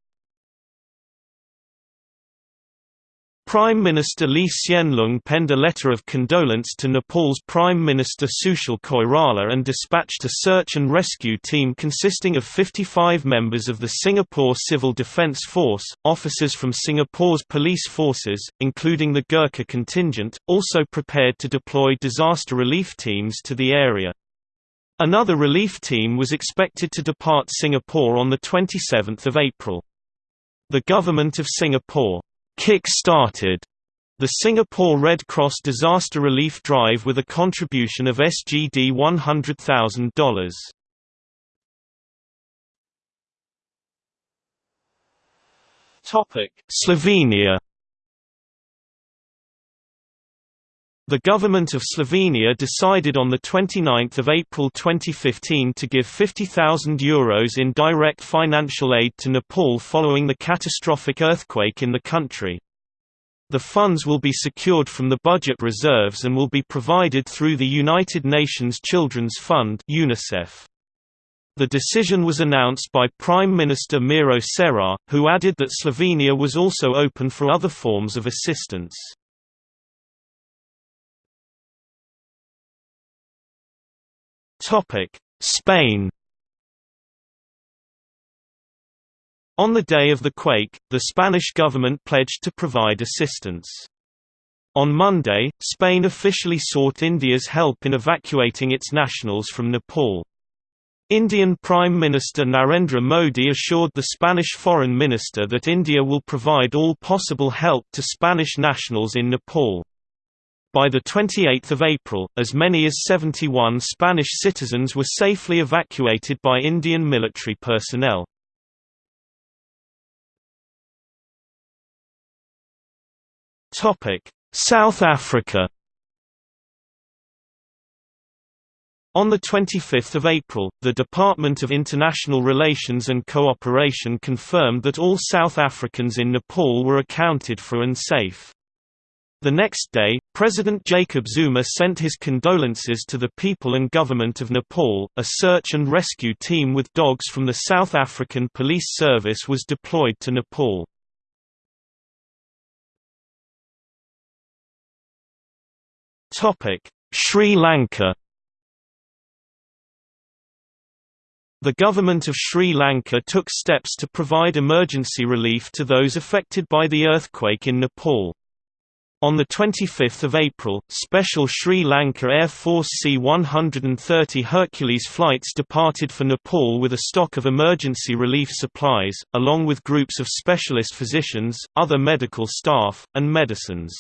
Speaker 1: Prime Minister Lee Hsien Loong penned a letter of condolence to Nepal's Prime Minister Sushil Koirala and dispatched a search and rescue team consisting of 55 members of the Singapore Civil Defence Force, officers from Singapore's police forces, including the Gurkha contingent, also prepared to deploy disaster relief teams to the area. Another relief team was expected to depart Singapore on 27 April. The Government of Singapore kick-started the Singapore Red Cross disaster relief drive with a contribution of SGD $100,000.
Speaker 2: Topic:
Speaker 1: Slovenia The government of Slovenia decided on 29 April 2015 to give €50,000 Euros in direct financial aid to Nepal following the catastrophic earthquake in the country. The funds will be secured from the budget reserves and will be provided through the United Nations Children's Fund UNICEF. The decision was announced by Prime Minister Miro Cerar, who added that Slovenia was also open for other forms of assistance. Spain On the day of the quake, the Spanish government pledged to provide assistance. On Monday, Spain officially sought India's help in evacuating its nationals from Nepal. Indian Prime Minister Narendra Modi assured the Spanish Foreign Minister that India will provide all possible help to Spanish nationals in Nepal. By 28 April, as many as 71 Spanish citizens were safely evacuated by Indian military personnel. South Africa On 25 April, the Department of International Relations and Cooperation confirmed that all South Africans in Nepal were accounted for and safe. The next day, President Jacob Zuma sent his condolences to the people and government of Nepal. A search and rescue team with dogs from the South African Police Service was deployed to Nepal. Topic: Sri Lanka The government of Sri Lanka took steps to provide emergency relief to those affected by the earthquake in Nepal. On 25 April, special Sri Lanka Air Force C-130 Hercules flights departed for Nepal with a stock of emergency relief supplies, along with groups of specialist physicians, other medical staff, and medicines.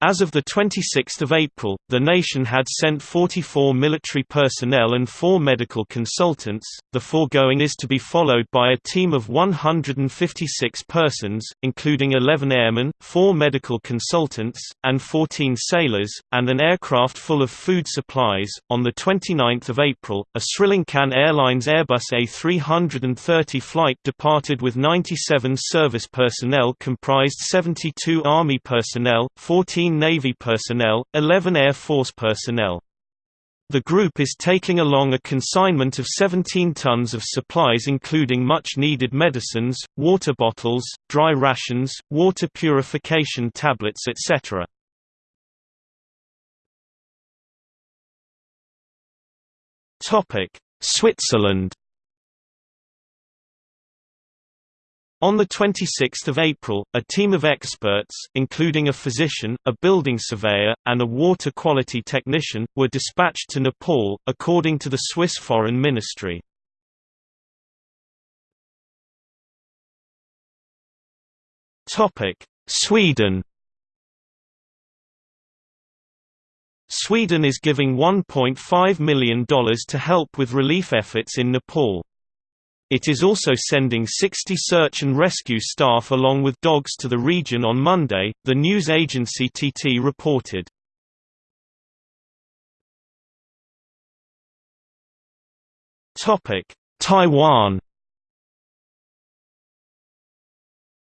Speaker 1: As of 26 April, the nation had sent 44 military personnel and four medical consultants. The foregoing is to be followed by a team of 156 persons, including 11 airmen, four medical consultants, and 14 sailors, and an aircraft full of food supplies. On 29 April, a Sri Lankan Airlines Airbus A330 flight departed with 97 service personnel comprised 72 Army personnel, 14 Navy personnel, 11 Air Force personnel. The group is taking along a consignment of 17 tons of supplies including much-needed medicines, water bottles, dry rations, water purification tablets etc. Switzerland On 26 April, a team of experts, including a physician, a building surveyor, and a water quality technician, were dispatched to Nepal, according to the Swiss Foreign Ministry. Sweden Sweden is giving $1.5 million to help with relief efforts in Nepal. It is also sending 60 search and rescue staff along with dogs to the region on Monday, the news agency TT reported. Taiwan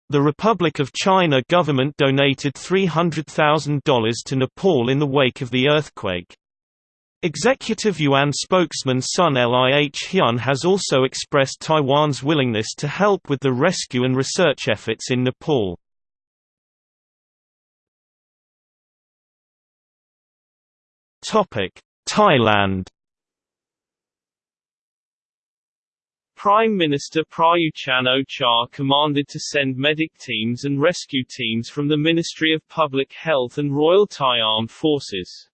Speaker 1: The Republic of China government donated $300,000 to Nepal in the wake of the earthquake. Executive Yuan spokesman Sun Lih-chyun has also expressed Taiwan's willingness to help with the rescue and research efforts in Nepal. Thailand
Speaker 2: Prime Minister Prayut Chan-o-cha commanded to send medic teams and rescue teams from the Ministry of Public Health and Royal Thai Armed Forces.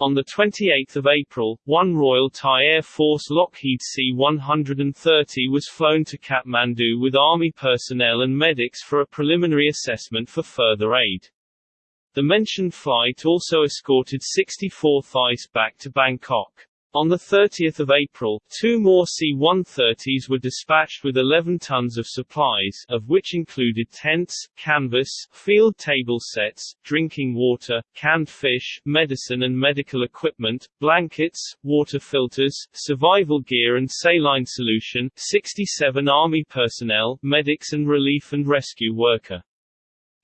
Speaker 2: On 28 April, one Royal Thai Air Force Lockheed C-130 was flown to Kathmandu with Army personnel and medics for a preliminary assessment for further aid. The mentioned flight also escorted 64 Thais back to Bangkok. On 30 April, two more C-130s were dispatched with 11 tons of supplies, of which included tents, canvas, field table sets, drinking water, canned fish, medicine and medical equipment, blankets, water filters, survival gear and saline solution, 67 Army personnel, medics and relief and rescue worker.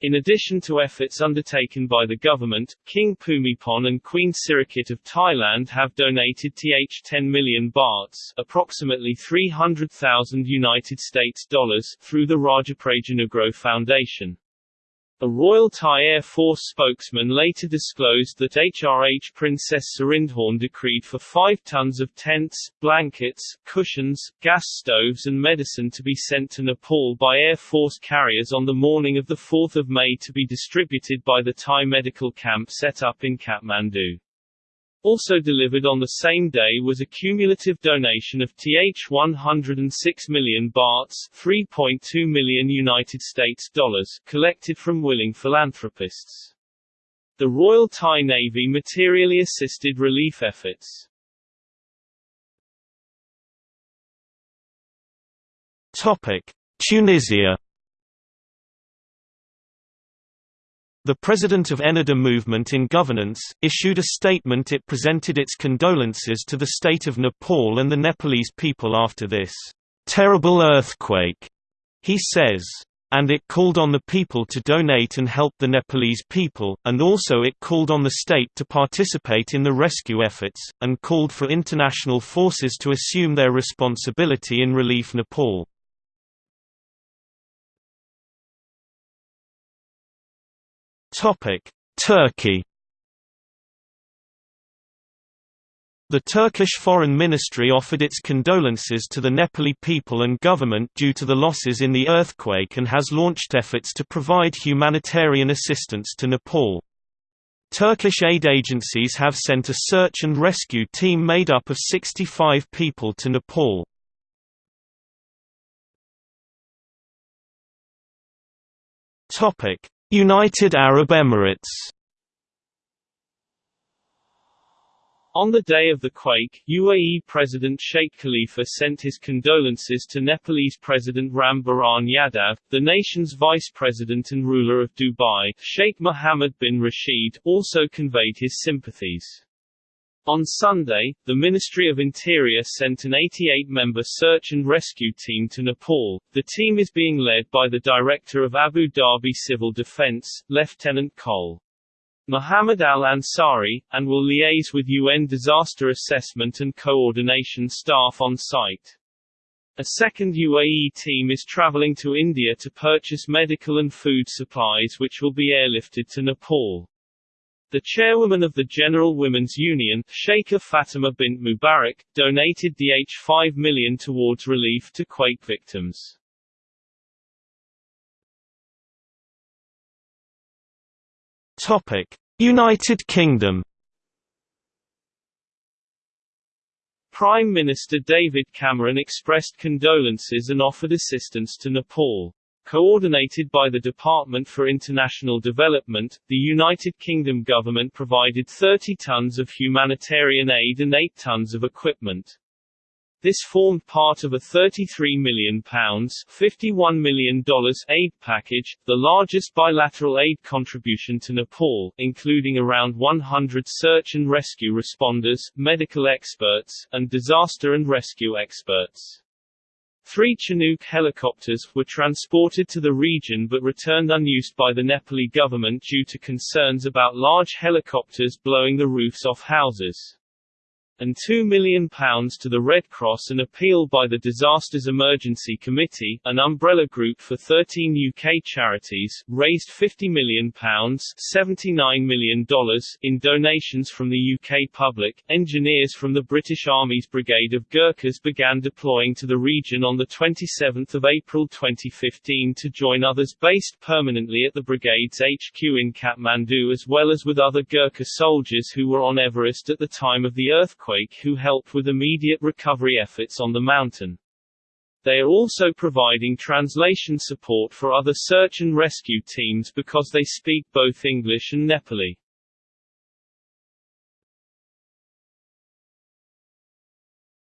Speaker 2: In addition to efforts undertaken by the government, King Bhumibol and Queen Sirikit of Thailand have donated th 10 million bahts, approximately 300,000 United States dollars, through the Rajaprajanugroh Foundation. A Royal Thai Air Force spokesman later disclosed that HRH Princess Sirindhorn decreed for 5 tons of tents, blankets, cushions, gas stoves and medicine to be sent to Nepal by Air Force carriers on the morning of 4 May to be distributed by the Thai medical camp set up in Kathmandu. Also delivered on the same day was a cumulative donation of th 106 million bahts, 3.2 million United States dollars, collected from willing philanthropists. The Royal Thai Navy materially assisted relief efforts.
Speaker 1: Topic: Tunisia The president of Ennahda Movement in Governance, issued a statement it presented its condolences to the state of Nepal and the Nepalese people after this terrible earthquake, he says. And it called on the people to donate and help the Nepalese people, and also it called on the state to participate in the rescue efforts, and called for international forces to assume their responsibility in relief Nepal. Topic: Turkey. The Turkish Foreign Ministry offered its condolences to the Nepali people and government due to the losses in the earthquake and has launched efforts to provide humanitarian assistance to Nepal. Turkish aid agencies have sent a search and rescue team made up of 65 people to Nepal. United Arab Emirates
Speaker 2: On the day of the quake, UAE President Sheikh Khalifa sent his condolences to Nepalese President Ram Baran Yadav, the nation's vice president and ruler of Dubai. Sheikh Mohammed bin Rashid also conveyed his sympathies. On Sunday, the Ministry of Interior sent an 88-member search and rescue team to Nepal. The team is being led by the Director of Abu Dhabi Civil Defense, Lieutenant Col. Muhammad Al-Ansari, and will liaise with UN disaster assessment and coordination staff on site. A second UAE team is traveling to India to purchase medical and food supplies which will be airlifted to Nepal. The chairwoman of the General Women's Union, Sheikha Fatima bint Mubarak, donated the H5 million towards relief to quake victims.
Speaker 1: Topic: United Kingdom.
Speaker 2: Prime Minister David Cameron expressed condolences and offered assistance to Nepal. Coordinated by the Department for International Development, the United Kingdom government provided 30 tons of humanitarian aid and 8 tons of equipment. This formed part of a £33 million $51 million aid package, the largest bilateral aid contribution to Nepal, including around 100 search and rescue responders, medical experts, and disaster and rescue experts. Three Chinook helicopters were transported to the region but returned unused by the Nepali government due to concerns about large helicopters blowing the roofs off houses. And £2 million to the Red Cross An appeal by the Disasters Emergency Committee, an umbrella group for 13 UK charities, raised £50 million $79 million in donations from the UK public. Engineers from the British Army's Brigade of Gurkhas began deploying to the region on 27 April 2015 to join others based permanently at the brigade's HQ in Kathmandu as well as with other Gurkha soldiers who were on Everest at the time of the earthquake earthquake who helped with immediate recovery efforts on the mountain. They are also providing translation support for other search and rescue teams because they speak both English and Nepali.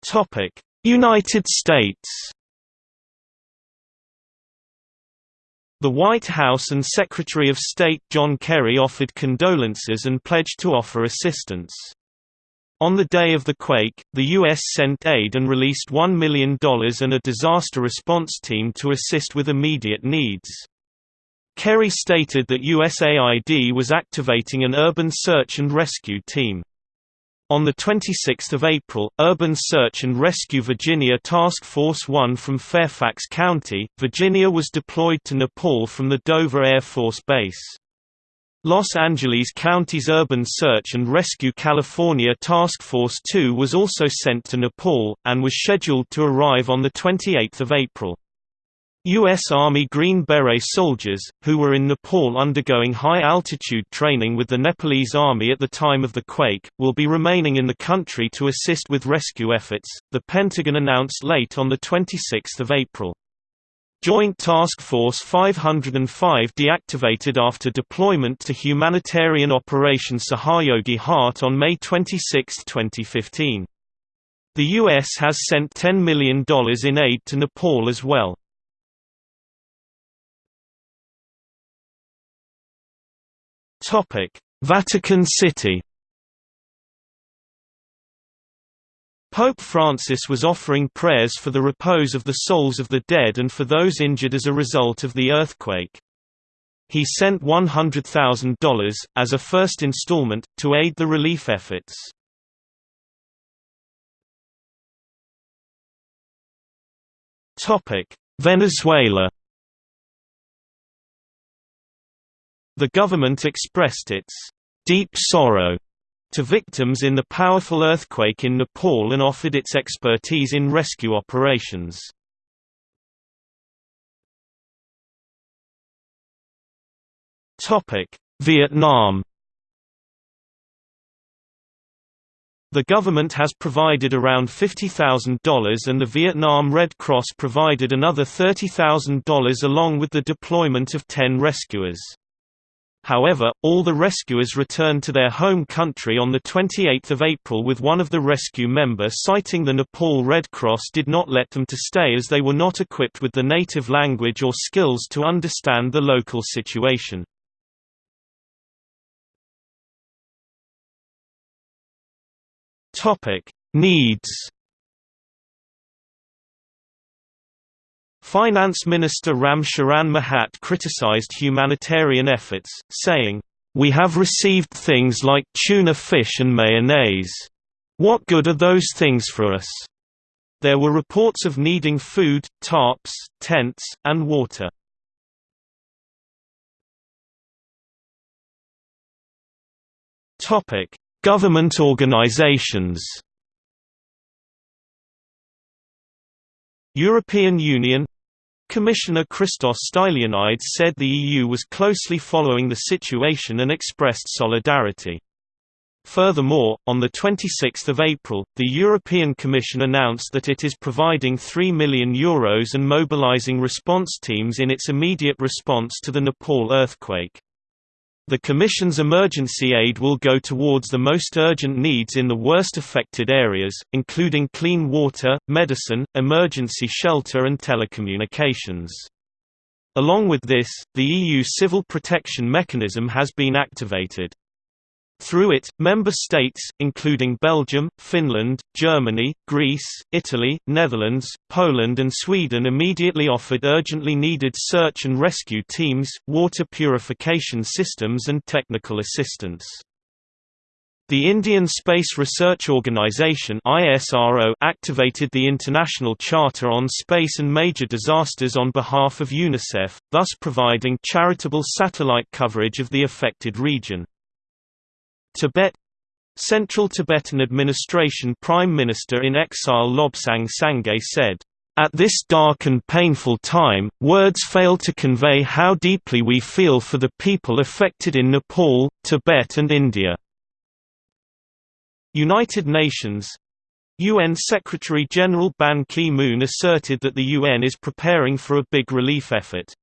Speaker 1: Topic: United States. The White House and Secretary of State John Kerry offered condolences and pledged to offer assistance. On the day of the quake, the U.S. sent aid and released $1 million and a disaster response team to assist with immediate needs. Kerry stated that USAID was activating an urban search and rescue team. On 26 April, Urban Search and Rescue Virginia Task Force 1 from Fairfax County, Virginia was deployed to Nepal from the Dover Air Force Base. Los Angeles County's Urban Search and Rescue California Task Force 2 was also sent to Nepal, and was scheduled to arrive on 28 April. U.S. Army Green Beret soldiers, who were in Nepal undergoing high-altitude training with the Nepalese Army at the time of the quake, will be remaining in the country to assist with rescue efforts, the Pentagon announced late on 26 April. Joint Task Force 505 deactivated after deployment to humanitarian Operation Sahayogi Haat on May 26, 2015. The U.S. has sent $10 million in aid to Nepal as well. Vatican City Pope Francis was offering prayers for the repose of the souls of the dead and for those injured as a result of the earthquake. He sent $100,000, as a first installment, to aid the relief efforts. Venezuela The government expressed its deep sorrow to victims in the powerful earthquake in Nepal and offered its expertise in rescue operations. Vietnam The government has provided around $50,000 and the Vietnam Red Cross provided another $30,000 along with the deployment of 10 rescuers. However, all the rescuers returned to their home country on 28 April with one of the rescue members citing the Nepal Red Cross did not let them to stay as they were not equipped with the native language or skills to understand the local situation. Needs Finance Minister Ram Sharan Mahat criticized humanitarian efforts, saying, "We have received things like tuna fish and mayonnaise. What good are those things for us?" There were reports of needing food, tarps, tents, and water. Government organizations European Union Commissioner Christos Stylianides said the EU was closely following the situation and expressed solidarity. Furthermore, on 26 April, the European Commission announced that it is providing €3 million Euros and mobilizing response teams in its immediate response to the Nepal earthquake. The Commission's emergency aid will go towards the most urgent needs in the worst affected areas, including clean water, medicine, emergency shelter and telecommunications. Along with this, the EU Civil Protection Mechanism has been activated. Through it, member states, including Belgium, Finland, Germany, Greece, Italy, Netherlands, Poland and Sweden immediately offered urgently needed search and rescue teams, water purification systems and technical assistance. The Indian Space Research Organisation activated the International Charter on Space and Major Disasters on behalf of UNICEF, thus providing charitable satellite coverage of the affected region. Tibet Central Tibetan Administration Prime Minister in exile Lobsang Sangay said, at this dark and painful time, words fail to convey how deeply we feel for the people affected in Nepal, Tibet and India. United Nations UN Secretary-General Ban Ki-moon asserted that the UN is preparing for a big relief effort.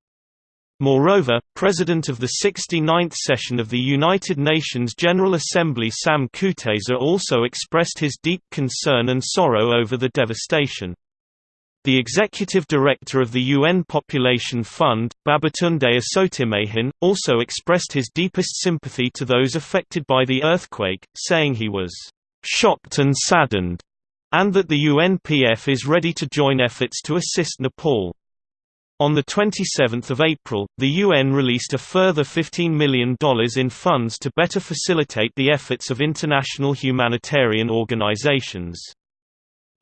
Speaker 1: Moreover, President of the 69th session of the United Nations General Assembly Sam Kutesa also expressed his deep concern and sorrow over the devastation. The executive director of the UN Population Fund, Babatunde Osotimehin, also expressed his deepest sympathy to those affected by the earthquake, saying he was shocked and saddened, and that the UNPF is ready to join efforts to assist Nepal. On 27 April, the UN released a further $15 million in funds to better facilitate the efforts of international humanitarian organizations.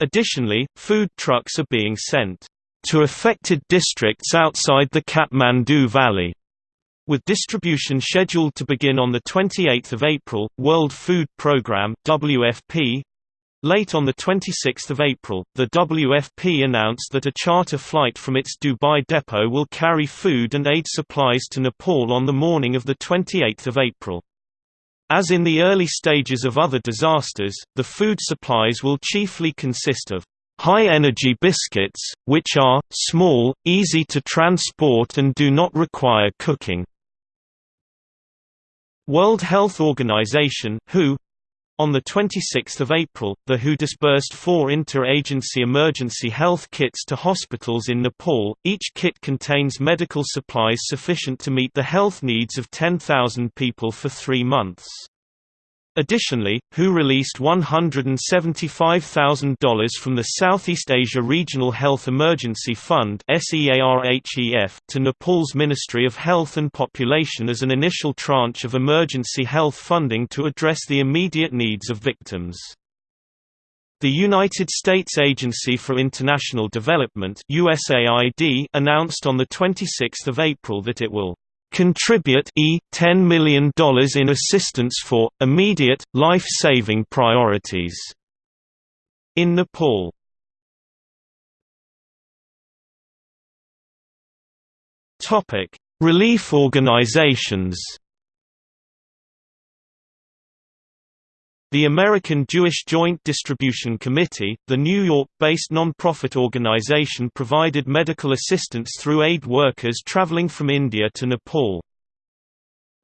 Speaker 1: Additionally, food trucks are being sent to affected districts outside the Kathmandu Valley with distribution scheduled to begin on 28 April, World Food Programme WFP, Late on 26 April, the WFP announced that a charter flight from its Dubai depot will carry food and aid supplies to Nepal on the morning of 28 April. As in the early stages of other disasters, the food supplies will chiefly consist of high-energy biscuits, which are, small, easy to transport and do not require cooking. World Health Organization WHO, on 26 April, the WHO disbursed four inter-agency emergency health kits to hospitals in Nepal. Each kit contains medical supplies sufficient to meet the health needs of 10,000 people for three months. Additionally, WHO released $175,000 from the Southeast Asia Regional Health Emergency Fund to Nepal's Ministry of Health and Population as an initial tranche of emergency health funding to address the immediate needs of victims. The United States Agency for International Development announced on 26 April that it will contribute e $10 million in assistance for, immediate, life-saving priorities in Nepal. Relief organizations The American Jewish Joint Distribution Committee, the New York-based non-profit organization provided medical assistance through aid workers traveling from India to Nepal.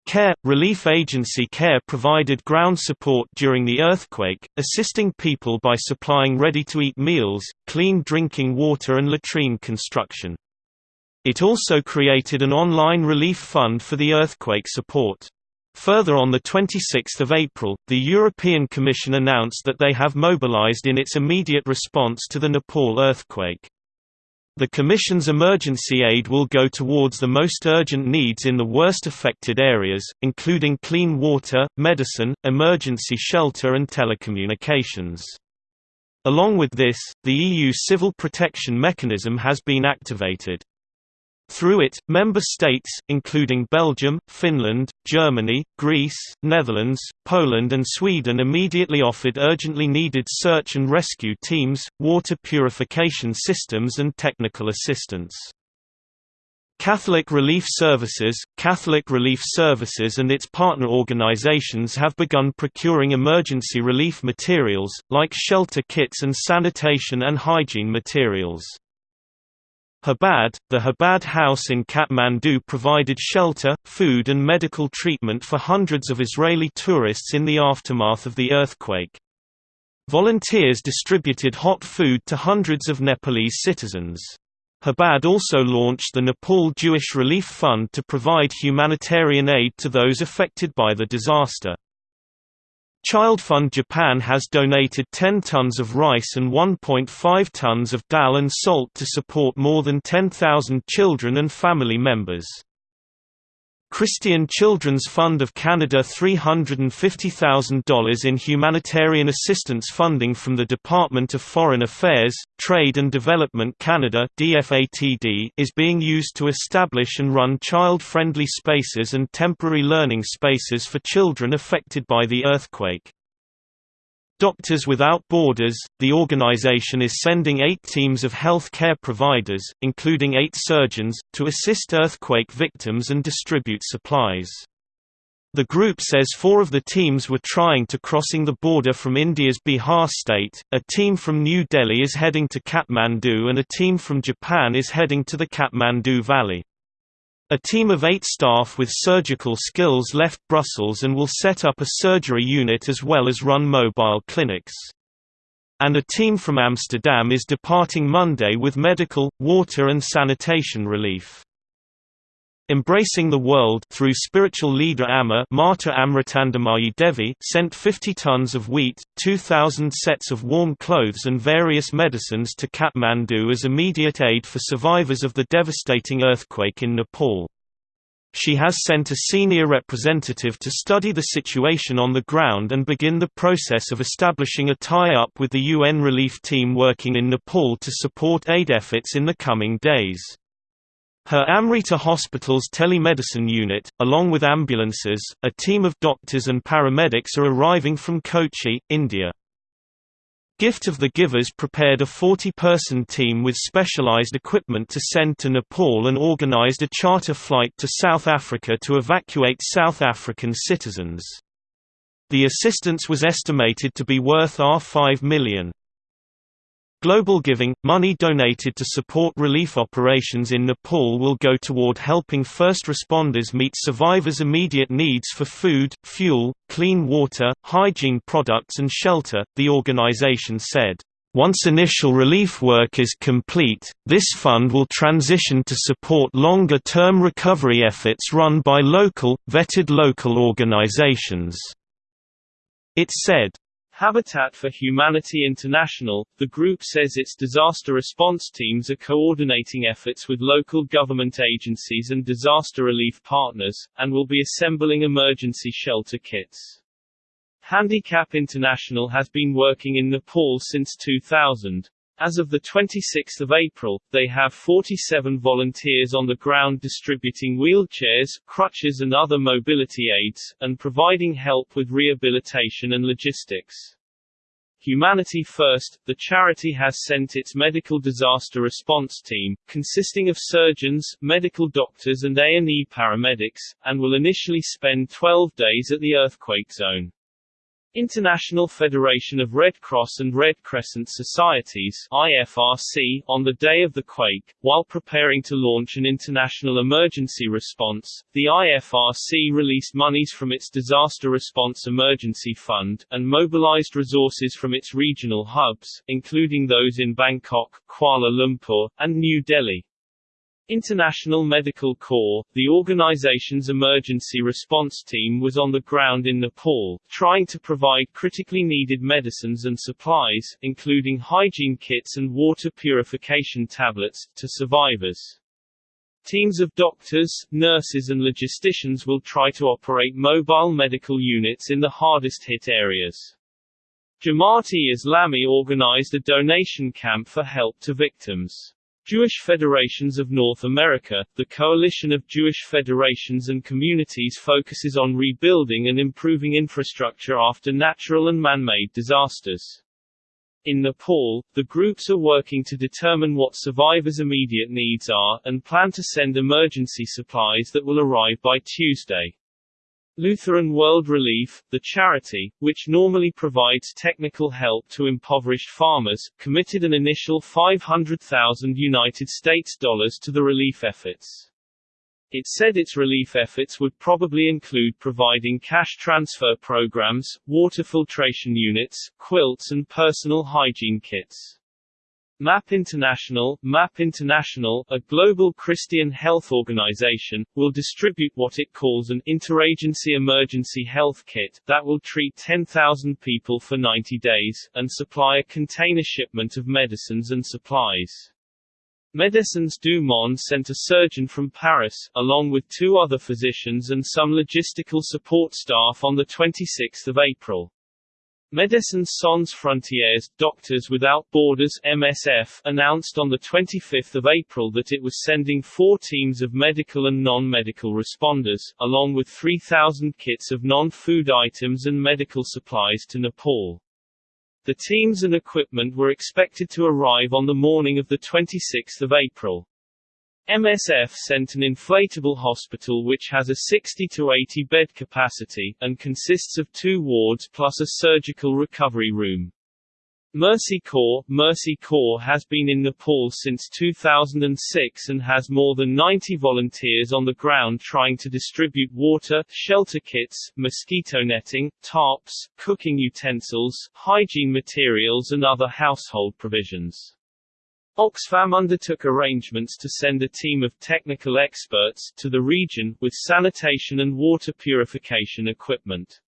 Speaker 1: CARE – Relief agency CARE provided ground support during the earthquake, assisting people by supplying ready-to-eat meals, clean drinking water and latrine construction. It also created an online relief fund for the earthquake support. Further on 26 April, the European Commission announced that they have mobilized in its immediate response to the Nepal earthquake. The Commission's emergency aid will go towards the most urgent needs in the worst affected areas, including clean water, medicine, emergency shelter and telecommunications. Along with this, the EU Civil Protection Mechanism has been activated. Through it, member states, including Belgium, Finland, Germany, Greece, Netherlands, Poland and Sweden immediately offered urgently needed search and rescue teams, water purification systems and technical assistance. Catholic Relief Services, Catholic Relief Services and its partner organizations have begun procuring emergency relief materials, like shelter kits and sanitation and hygiene materials. Chabad, the Chabad House in Kathmandu provided shelter, food and medical treatment for hundreds of Israeli tourists in the aftermath of the earthquake. Volunteers distributed hot food to hundreds of Nepalese citizens. Chabad also launched the Nepal Jewish Relief Fund to provide humanitarian aid to those affected by the disaster. Child Fund Japan has donated 10 tons of rice and 1.5 tons of dal and salt to support more than 10,000 children and family members. Christian Children's Fund of Canada $350,000 in humanitarian assistance funding from the Department of Foreign Affairs, Trade and Development Canada is being used to establish and run child-friendly spaces and temporary learning spaces for children affected by the earthquake. Doctors Without Borders, the organization is sending eight teams of health care providers, including eight surgeons, to assist earthquake victims and distribute supplies. The group says four of the teams were trying to crossing the border from India's Bihar state, a team from New Delhi is heading to Kathmandu and a team from Japan is heading to the Kathmandu Valley. A team of eight staff with surgical skills left Brussels and will set up a surgery unit as well as run mobile clinics. And a team from Amsterdam is departing Monday with medical, water and sanitation relief. Embracing the World through spiritual leader Amma Mata Amritanandamayi Devi sent 50 tons of wheat, 2,000 sets of warm clothes and various medicines to Kathmandu as immediate aid for survivors of the devastating earthquake in Nepal. She has sent a senior representative to study the situation on the ground and begin the process of establishing a tie-up with the UN relief team working in Nepal to support aid efforts in the coming days. Her Amrita Hospital's telemedicine unit, along with ambulances, a team of doctors and paramedics are arriving from Kochi, India. Gift of the Givers prepared a 40-person team with specialized equipment to send to Nepal and organized a charter flight to South Africa to evacuate South African citizens. The assistance was estimated to be worth R5 million. Global Giving – Money donated to support relief operations in Nepal will go toward helping first responders meet survivors' immediate needs for food, fuel, clean water, hygiene products and shelter, the organization said. Once initial relief work is complete, this fund will transition to support longer-term recovery efforts run by local, vetted local organizations. It said,
Speaker 2: Habitat for Humanity International, the group says its disaster response teams are coordinating efforts with local government agencies and disaster relief partners, and will be assembling emergency shelter kits. Handicap International has been working in Nepal since 2000. As of 26 April, they have 47 volunteers on the ground distributing wheelchairs, crutches and other mobility aids, and providing help with rehabilitation and logistics. Humanity First, the charity has sent its medical disaster response team, consisting of surgeons, medical doctors and A&E paramedics, and will initially spend 12 days at the earthquake zone. International Federation of Red Cross and Red Crescent Societies IFRC, on the day of the quake, while preparing to launch an international emergency response, the IFRC released monies from its Disaster Response Emergency Fund, and mobilized resources from its regional hubs, including those in Bangkok, Kuala Lumpur, and New Delhi. International Medical Corps, the organization's emergency response team was on the ground in Nepal, trying to provide critically needed medicines and supplies, including hygiene kits and water purification tablets, to survivors. Teams of doctors, nurses and logisticians will try to operate mobile medical units in the hardest hit areas. Jamaat-e-Islami organized a donation camp for help to victims. Jewish Federations of North America, the coalition of Jewish federations and communities focuses on rebuilding and improving infrastructure after natural and man-made disasters. In Nepal, the groups are working to determine what survivors' immediate needs are, and plan to send emergency supplies that will arrive by Tuesday. Lutheran World Relief, the charity, which normally provides technical help to impoverished farmers, committed an initial 500,000 United States dollars to the relief efforts. It said its relief efforts would probably include providing cash transfer programs, water filtration units, quilts and personal hygiene kits. MAP International, MAP International, a global Christian health organization, will distribute what it calls an interagency emergency health kit that will treat 10,000 people for 90 days and supply a container shipment of medicines and supplies. Médecins du Monde sent a surgeon from Paris, along with two other physicians and some logistical support staff on 26 April. Médecins Sans Frontières, Doctors Without Borders MSF, announced on 25 April that it was sending four teams of medical and non-medical responders, along with 3,000 kits of non-food items and medical supplies to Nepal. The teams and equipment were expected to arrive on the morning of 26 April. MSF sent an inflatable hospital which has a 60 to 80 bed capacity, and consists of two wards plus a surgical recovery room. Mercy Corps Mercy Corps has been in Nepal since 2006 and has more than 90 volunteers on the ground trying to distribute water, shelter kits, mosquito netting, tarps, cooking utensils, hygiene materials and other household provisions. Oxfam undertook arrangements to send a team of technical experts to the region, with sanitation and water purification equipment.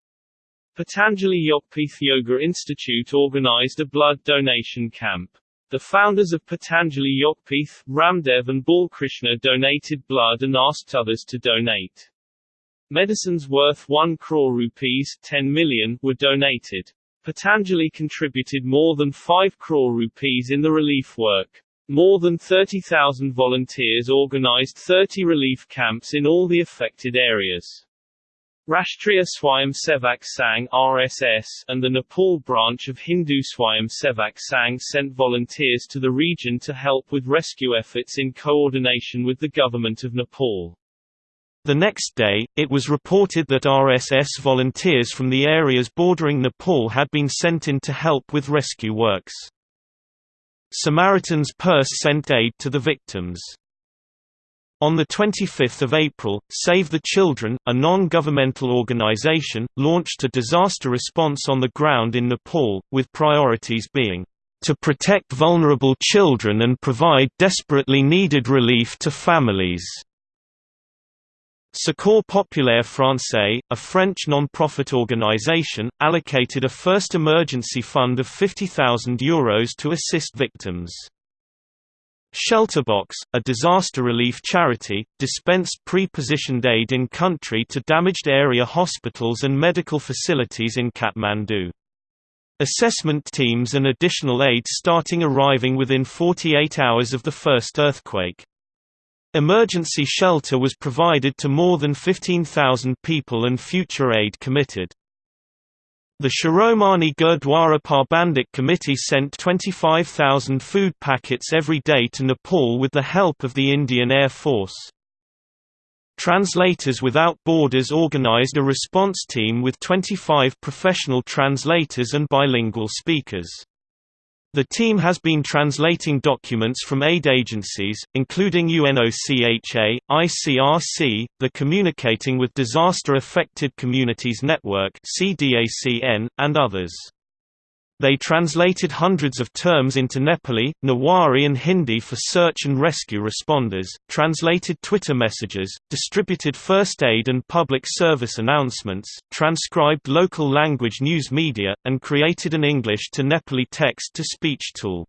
Speaker 2: Patanjali Yogpith Yoga Institute organized a blood donation camp. The founders of Patanjali Yogpith, Ramdev and Balkrishna donated blood and asked others to donate. Medicines worth 1 crore rupees 10 million were donated. Patanjali contributed more than 5 crore rupees in the relief work. More than 30,000 volunteers organized 30 relief camps in all the affected areas. Rashtriya Swayamsevak Sangh RSS and the Nepal branch of Hindu Swayamsevak Sangh sent volunteers to the region to help with rescue efforts in coordination with the government of Nepal.
Speaker 1: The next day, it was reported that RSS volunteers from the areas bordering Nepal had been sent in to help with rescue works. Samaritan's Purse sent aid to the victims. On 25 April, Save the Children, a non-governmental organization, launched a disaster response on the ground in Nepal, with priorities being to protect vulnerable children and provide desperately needed relief to families. Secours Populaire Français, a French non-profit organisation, allocated a first emergency fund of €50,000 Euros to assist victims. Shelterbox, a disaster relief charity, dispensed pre-positioned aid in country to damaged area hospitals and medical facilities in Kathmandu. Assessment teams and additional aid starting arriving within 48 hours of the first earthquake. Emergency shelter was provided to more than 15,000 people and future aid committed. The Shiromani Gurdwara Parbandhik Committee sent 25,000 food packets every day to Nepal with the help of the Indian Air Force. Translators Without Borders organized a response team with 25 professional translators and bilingual speakers. The team has been translating documents from aid agencies, including UNOCHA, ICRC, the Communicating with Disaster Affected Communities Network and others. They translated hundreds of terms into Nepali, Newari and Hindi for search and rescue responders, translated Twitter messages, distributed first aid and public service announcements, transcribed local language news media, and created an English to Nepali text-to-speech tool.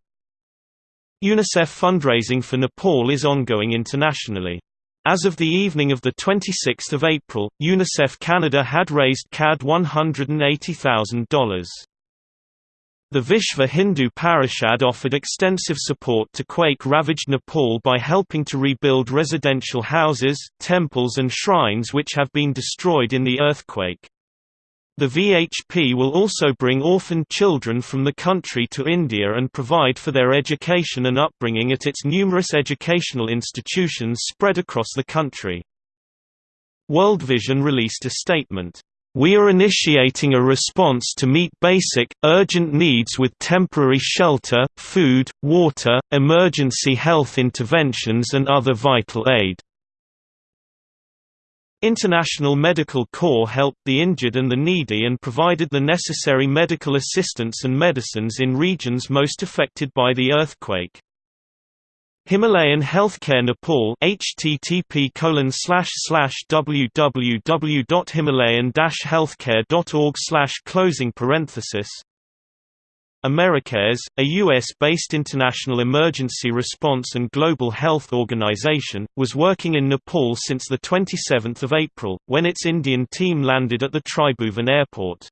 Speaker 1: UNICEF fundraising for Nepal is ongoing internationally. As of the evening of 26 April, UNICEF Canada had raised CAD $180,000. The Vishva Hindu Parishad offered extensive support to quake-ravaged Nepal by helping to rebuild residential houses, temples and shrines which have been destroyed in the earthquake. The VHP will also bring orphaned children from the country to India and provide for their education and upbringing at its numerous educational institutions spread across the country. World Vision released a statement, we are initiating a response to meet basic, urgent needs with temporary shelter, food, water, emergency health interventions and other vital aid. International Medical Corps helped the injured and the needy and provided the necessary medical assistance and medicines in regions most affected by the earthquake. Himalayan Healthcare Nepal http www.himalayan-healthcare.org closing parenthesis Americares, a U.S.-based international emergency response and global health organization, was working in Nepal since 27 April, when its Indian team landed at the Tribhuvan airport.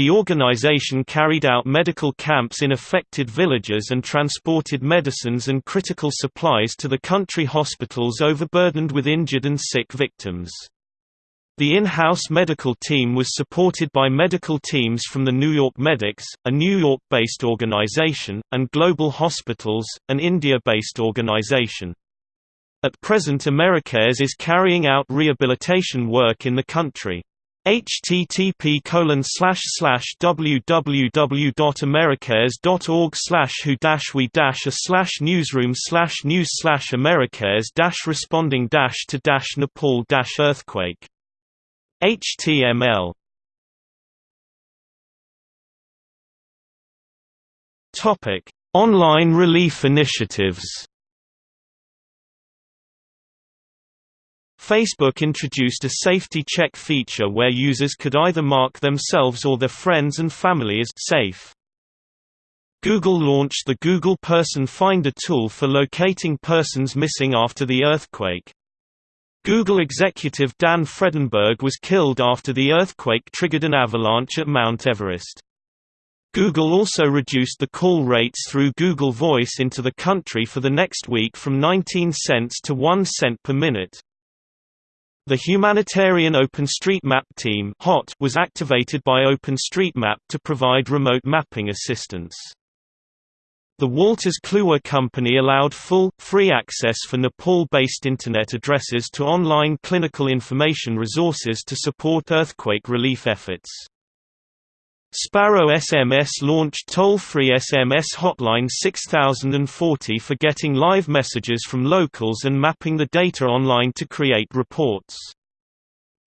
Speaker 1: The organization carried out medical camps in affected villages and transported medicines and critical supplies to the country hospitals overburdened with injured and sick victims. The in-house medical team was supported by medical teams from the New York Medics, a New York-based organization, and Global Hospitals, an India-based organization. At present Americares is carrying out rehabilitation work in the country. Http www.americares.org who we a newsroom news americares responding to Nepal earthquake HTML Topic: Online relief initiatives. Facebook introduced a safety check feature where users could either mark themselves or their friends and family as safe. Google launched the Google Person Finder tool for locating persons missing after the earthquake. Google executive Dan Fredinburg was killed after the earthquake triggered an avalanche at Mount Everest. Google also reduced the call rates through Google Voice into the country for the next week from 19 cents to 1 cent per minute. The humanitarian OpenStreetMap team was activated by OpenStreetMap to provide remote mapping assistance. The Wolters Kluwer Company allowed full, free access for Nepal-based Internet addresses to online clinical information resources to support earthquake relief efforts. Sparrow SMS launched toll-free SMS hotline 6040 for getting live messages from locals and mapping the data online to create reports.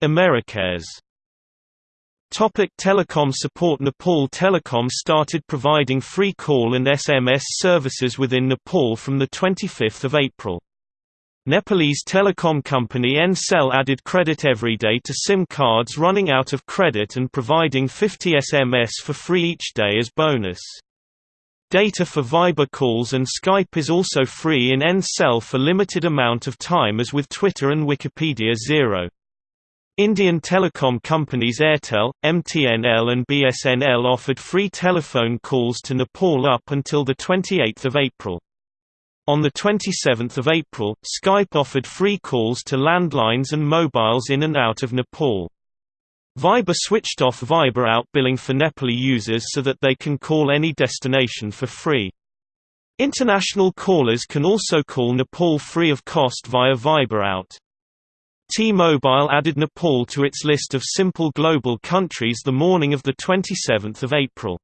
Speaker 1: Americares Topic telecom support Nepal Telecom started providing free call and SMS services within Nepal from 25 April. Nepalese telecom company Ncell added credit every day to SIM cards running out of credit and providing 50 SMS for free each day as bonus. Data for Viber calls and Skype is also free in Ncell for limited amount of time as with Twitter and Wikipedia Zero. Indian telecom companies Airtel, MTNL and BSNL offered free telephone calls to Nepal up until 28 April. On 27 April, Skype offered free calls to landlines and mobiles in and out of Nepal. Viber switched off Viber out billing for Nepali users so that they can call any destination for free. International callers can also call Nepal free of cost via Viber out. T-Mobile added Nepal to its list of simple global countries the morning of 27 April.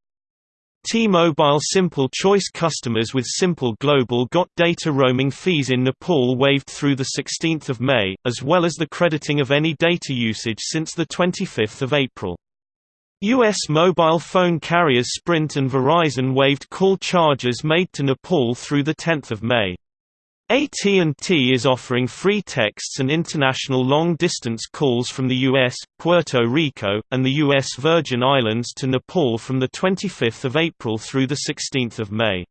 Speaker 1: T-Mobile Simple Choice customers with Simple Global got data roaming fees in Nepal waived through 16 May, as well as the crediting of any data usage since 25 April. U.S. mobile phone carriers Sprint and Verizon waived call charges made to Nepal through 10 May. AT&T is offering free texts and international long-distance calls from the US, Puerto Rico, and the U.S. Virgin Islands to Nepal from 25 April through 16 May.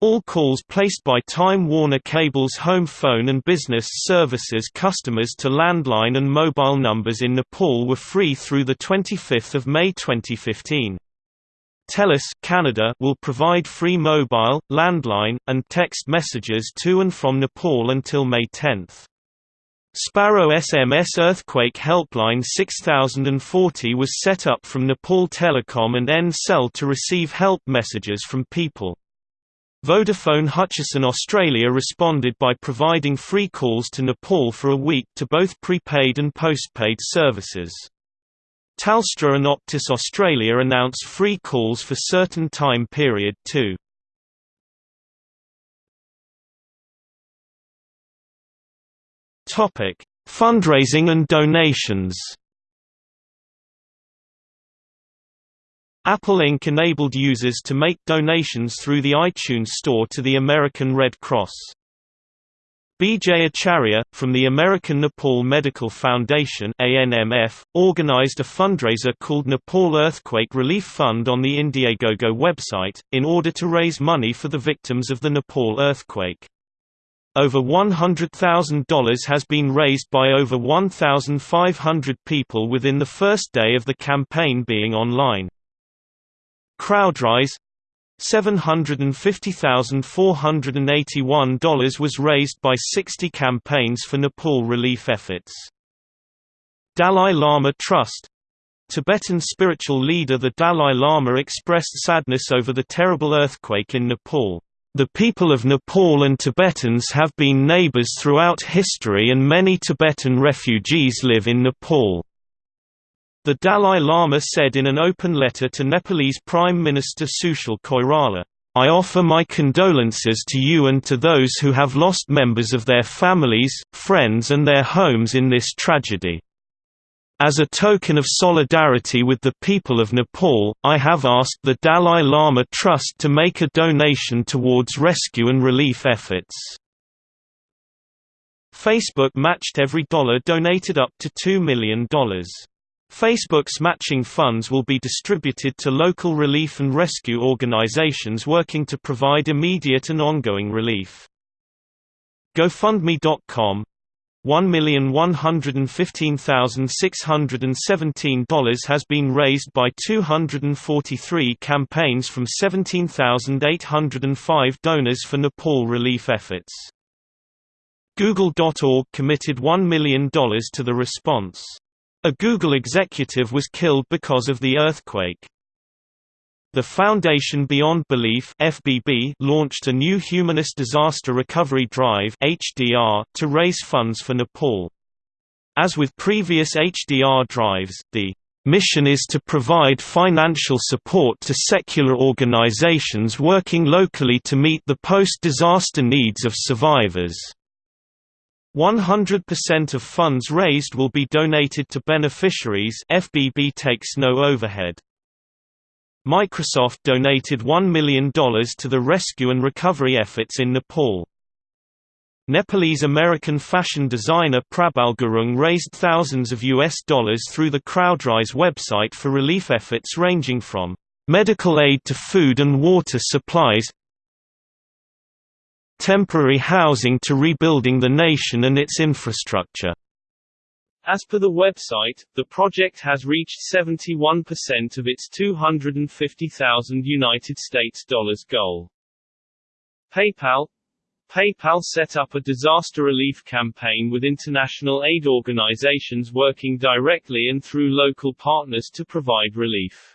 Speaker 1: All calls placed by Time Warner Cable's home phone and business services customers to landline and mobile numbers in Nepal were free through 25 May 2015. TELUS Canada will provide free mobile, landline, and text messages to and from Nepal until May 10. Sparrow SMS Earthquake Helpline 6040 was set up from Nepal Telecom and Ncell to receive help messages from people. Vodafone Hutchison Australia responded by providing free calls to Nepal for a week to both prepaid and postpaid services. Telstra and Optus Australia announce free calls for certain time period too. Topic: Fundraising and donations. Apple Inc. enabled users to make donations through the iTunes Store to the American Red Cross. B.J. Acharya, from the American Nepal Medical Foundation ANMF, organized a fundraiser called Nepal Earthquake Relief Fund on the Indiegogo website, in order to raise money for the victims of the Nepal earthquake. Over $100,000 has been raised by over 1,500 people within the first day of the campaign being online. CrowdRise $750,481 was raised by 60 campaigns for Nepal relief efforts. Dalai Lama Trust Tibetan spiritual leader the Dalai Lama expressed sadness over the terrible earthquake in Nepal. The people of Nepal and Tibetans have been neighbors throughout history and many Tibetan refugees live in Nepal. The Dalai Lama said in an open letter to Nepalese Prime Minister Sushil Koirala, I offer my condolences to you and to those who have lost members of their families, friends and their homes in this tragedy. As a token of solidarity with the people of Nepal, I have asked the Dalai Lama Trust to make a donation towards rescue and relief efforts. Facebook matched every dollar donated up to $2 million. Facebook's matching funds will be distributed to local relief and rescue organizations working to provide immediate and ongoing relief. GoFundMe.com $1,115,617 has been raised by 243 campaigns from 17,805 donors for Nepal relief efforts. Google.org committed $1 million to the response. A Google executive was killed because of the earthquake. The Foundation Beyond Belief (FBB) launched a new Humanist Disaster Recovery Drive (HDR) to raise funds for Nepal. As with previous HDR drives, the mission is to provide financial support to secular organizations working locally to meet the post-disaster needs of survivors. 100% of funds raised will be donated to beneficiaries FBB takes no overhead. Microsoft donated $1 million to the rescue and recovery efforts in Nepal. Nepalese-American fashion designer Prabal Gurung raised thousands of US dollars through the CrowdRise website for relief efforts ranging from medical aid to food and water supplies, temporary housing to rebuilding the nation and its infrastructure.
Speaker 2: As per the website, the project has reached 71% of its 250,000 United States dollars goal. PayPal PayPal set up a disaster relief campaign with international aid organizations working directly and through local partners to provide relief.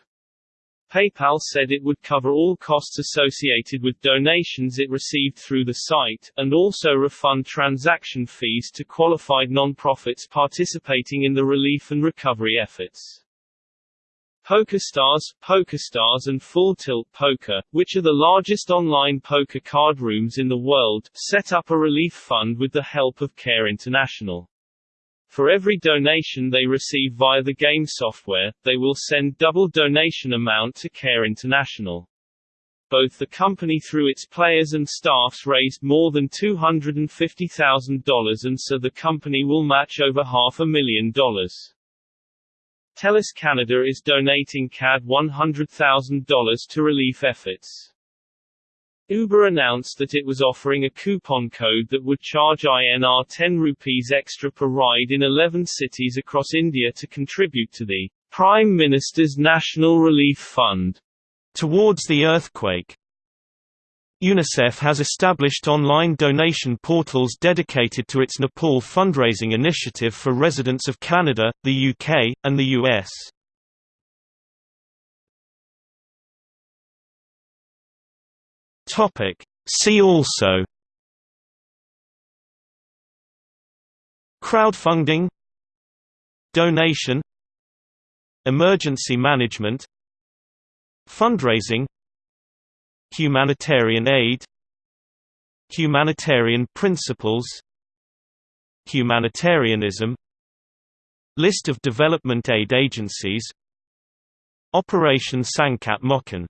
Speaker 2: PayPal said it would cover all costs associated with donations it received through the site, and also refund transaction fees to qualified non-profits participating in the relief and recovery efforts. PokerStars, PokerStars and Full Tilt Poker, which are the largest online poker card rooms in the world, set up a relief fund with the help of Care International. For every donation they receive via the game software, they will send double donation amount to Care International. Both the company through its players and staffs raised more than $250,000 and so the company will match over half a million dollars. TELUS Canada is donating CAD $100,000 to relief efforts. Uber announced that it was offering a coupon code that would charge INR 10 rupees extra per ride in 11 cities across India to contribute to the Prime Minister's National Relief Fund
Speaker 1: towards the earthquake. UNICEF has established online donation portals dedicated to its Nepal fundraising initiative for residents of Canada, the UK, and the US. Topic. See also. Crowdfunding. Donation. Emergency management. Fundraising. Humanitarian aid. Humanitarian principles. Humanitarianism. List of development aid agencies. Operation Sankat Mochan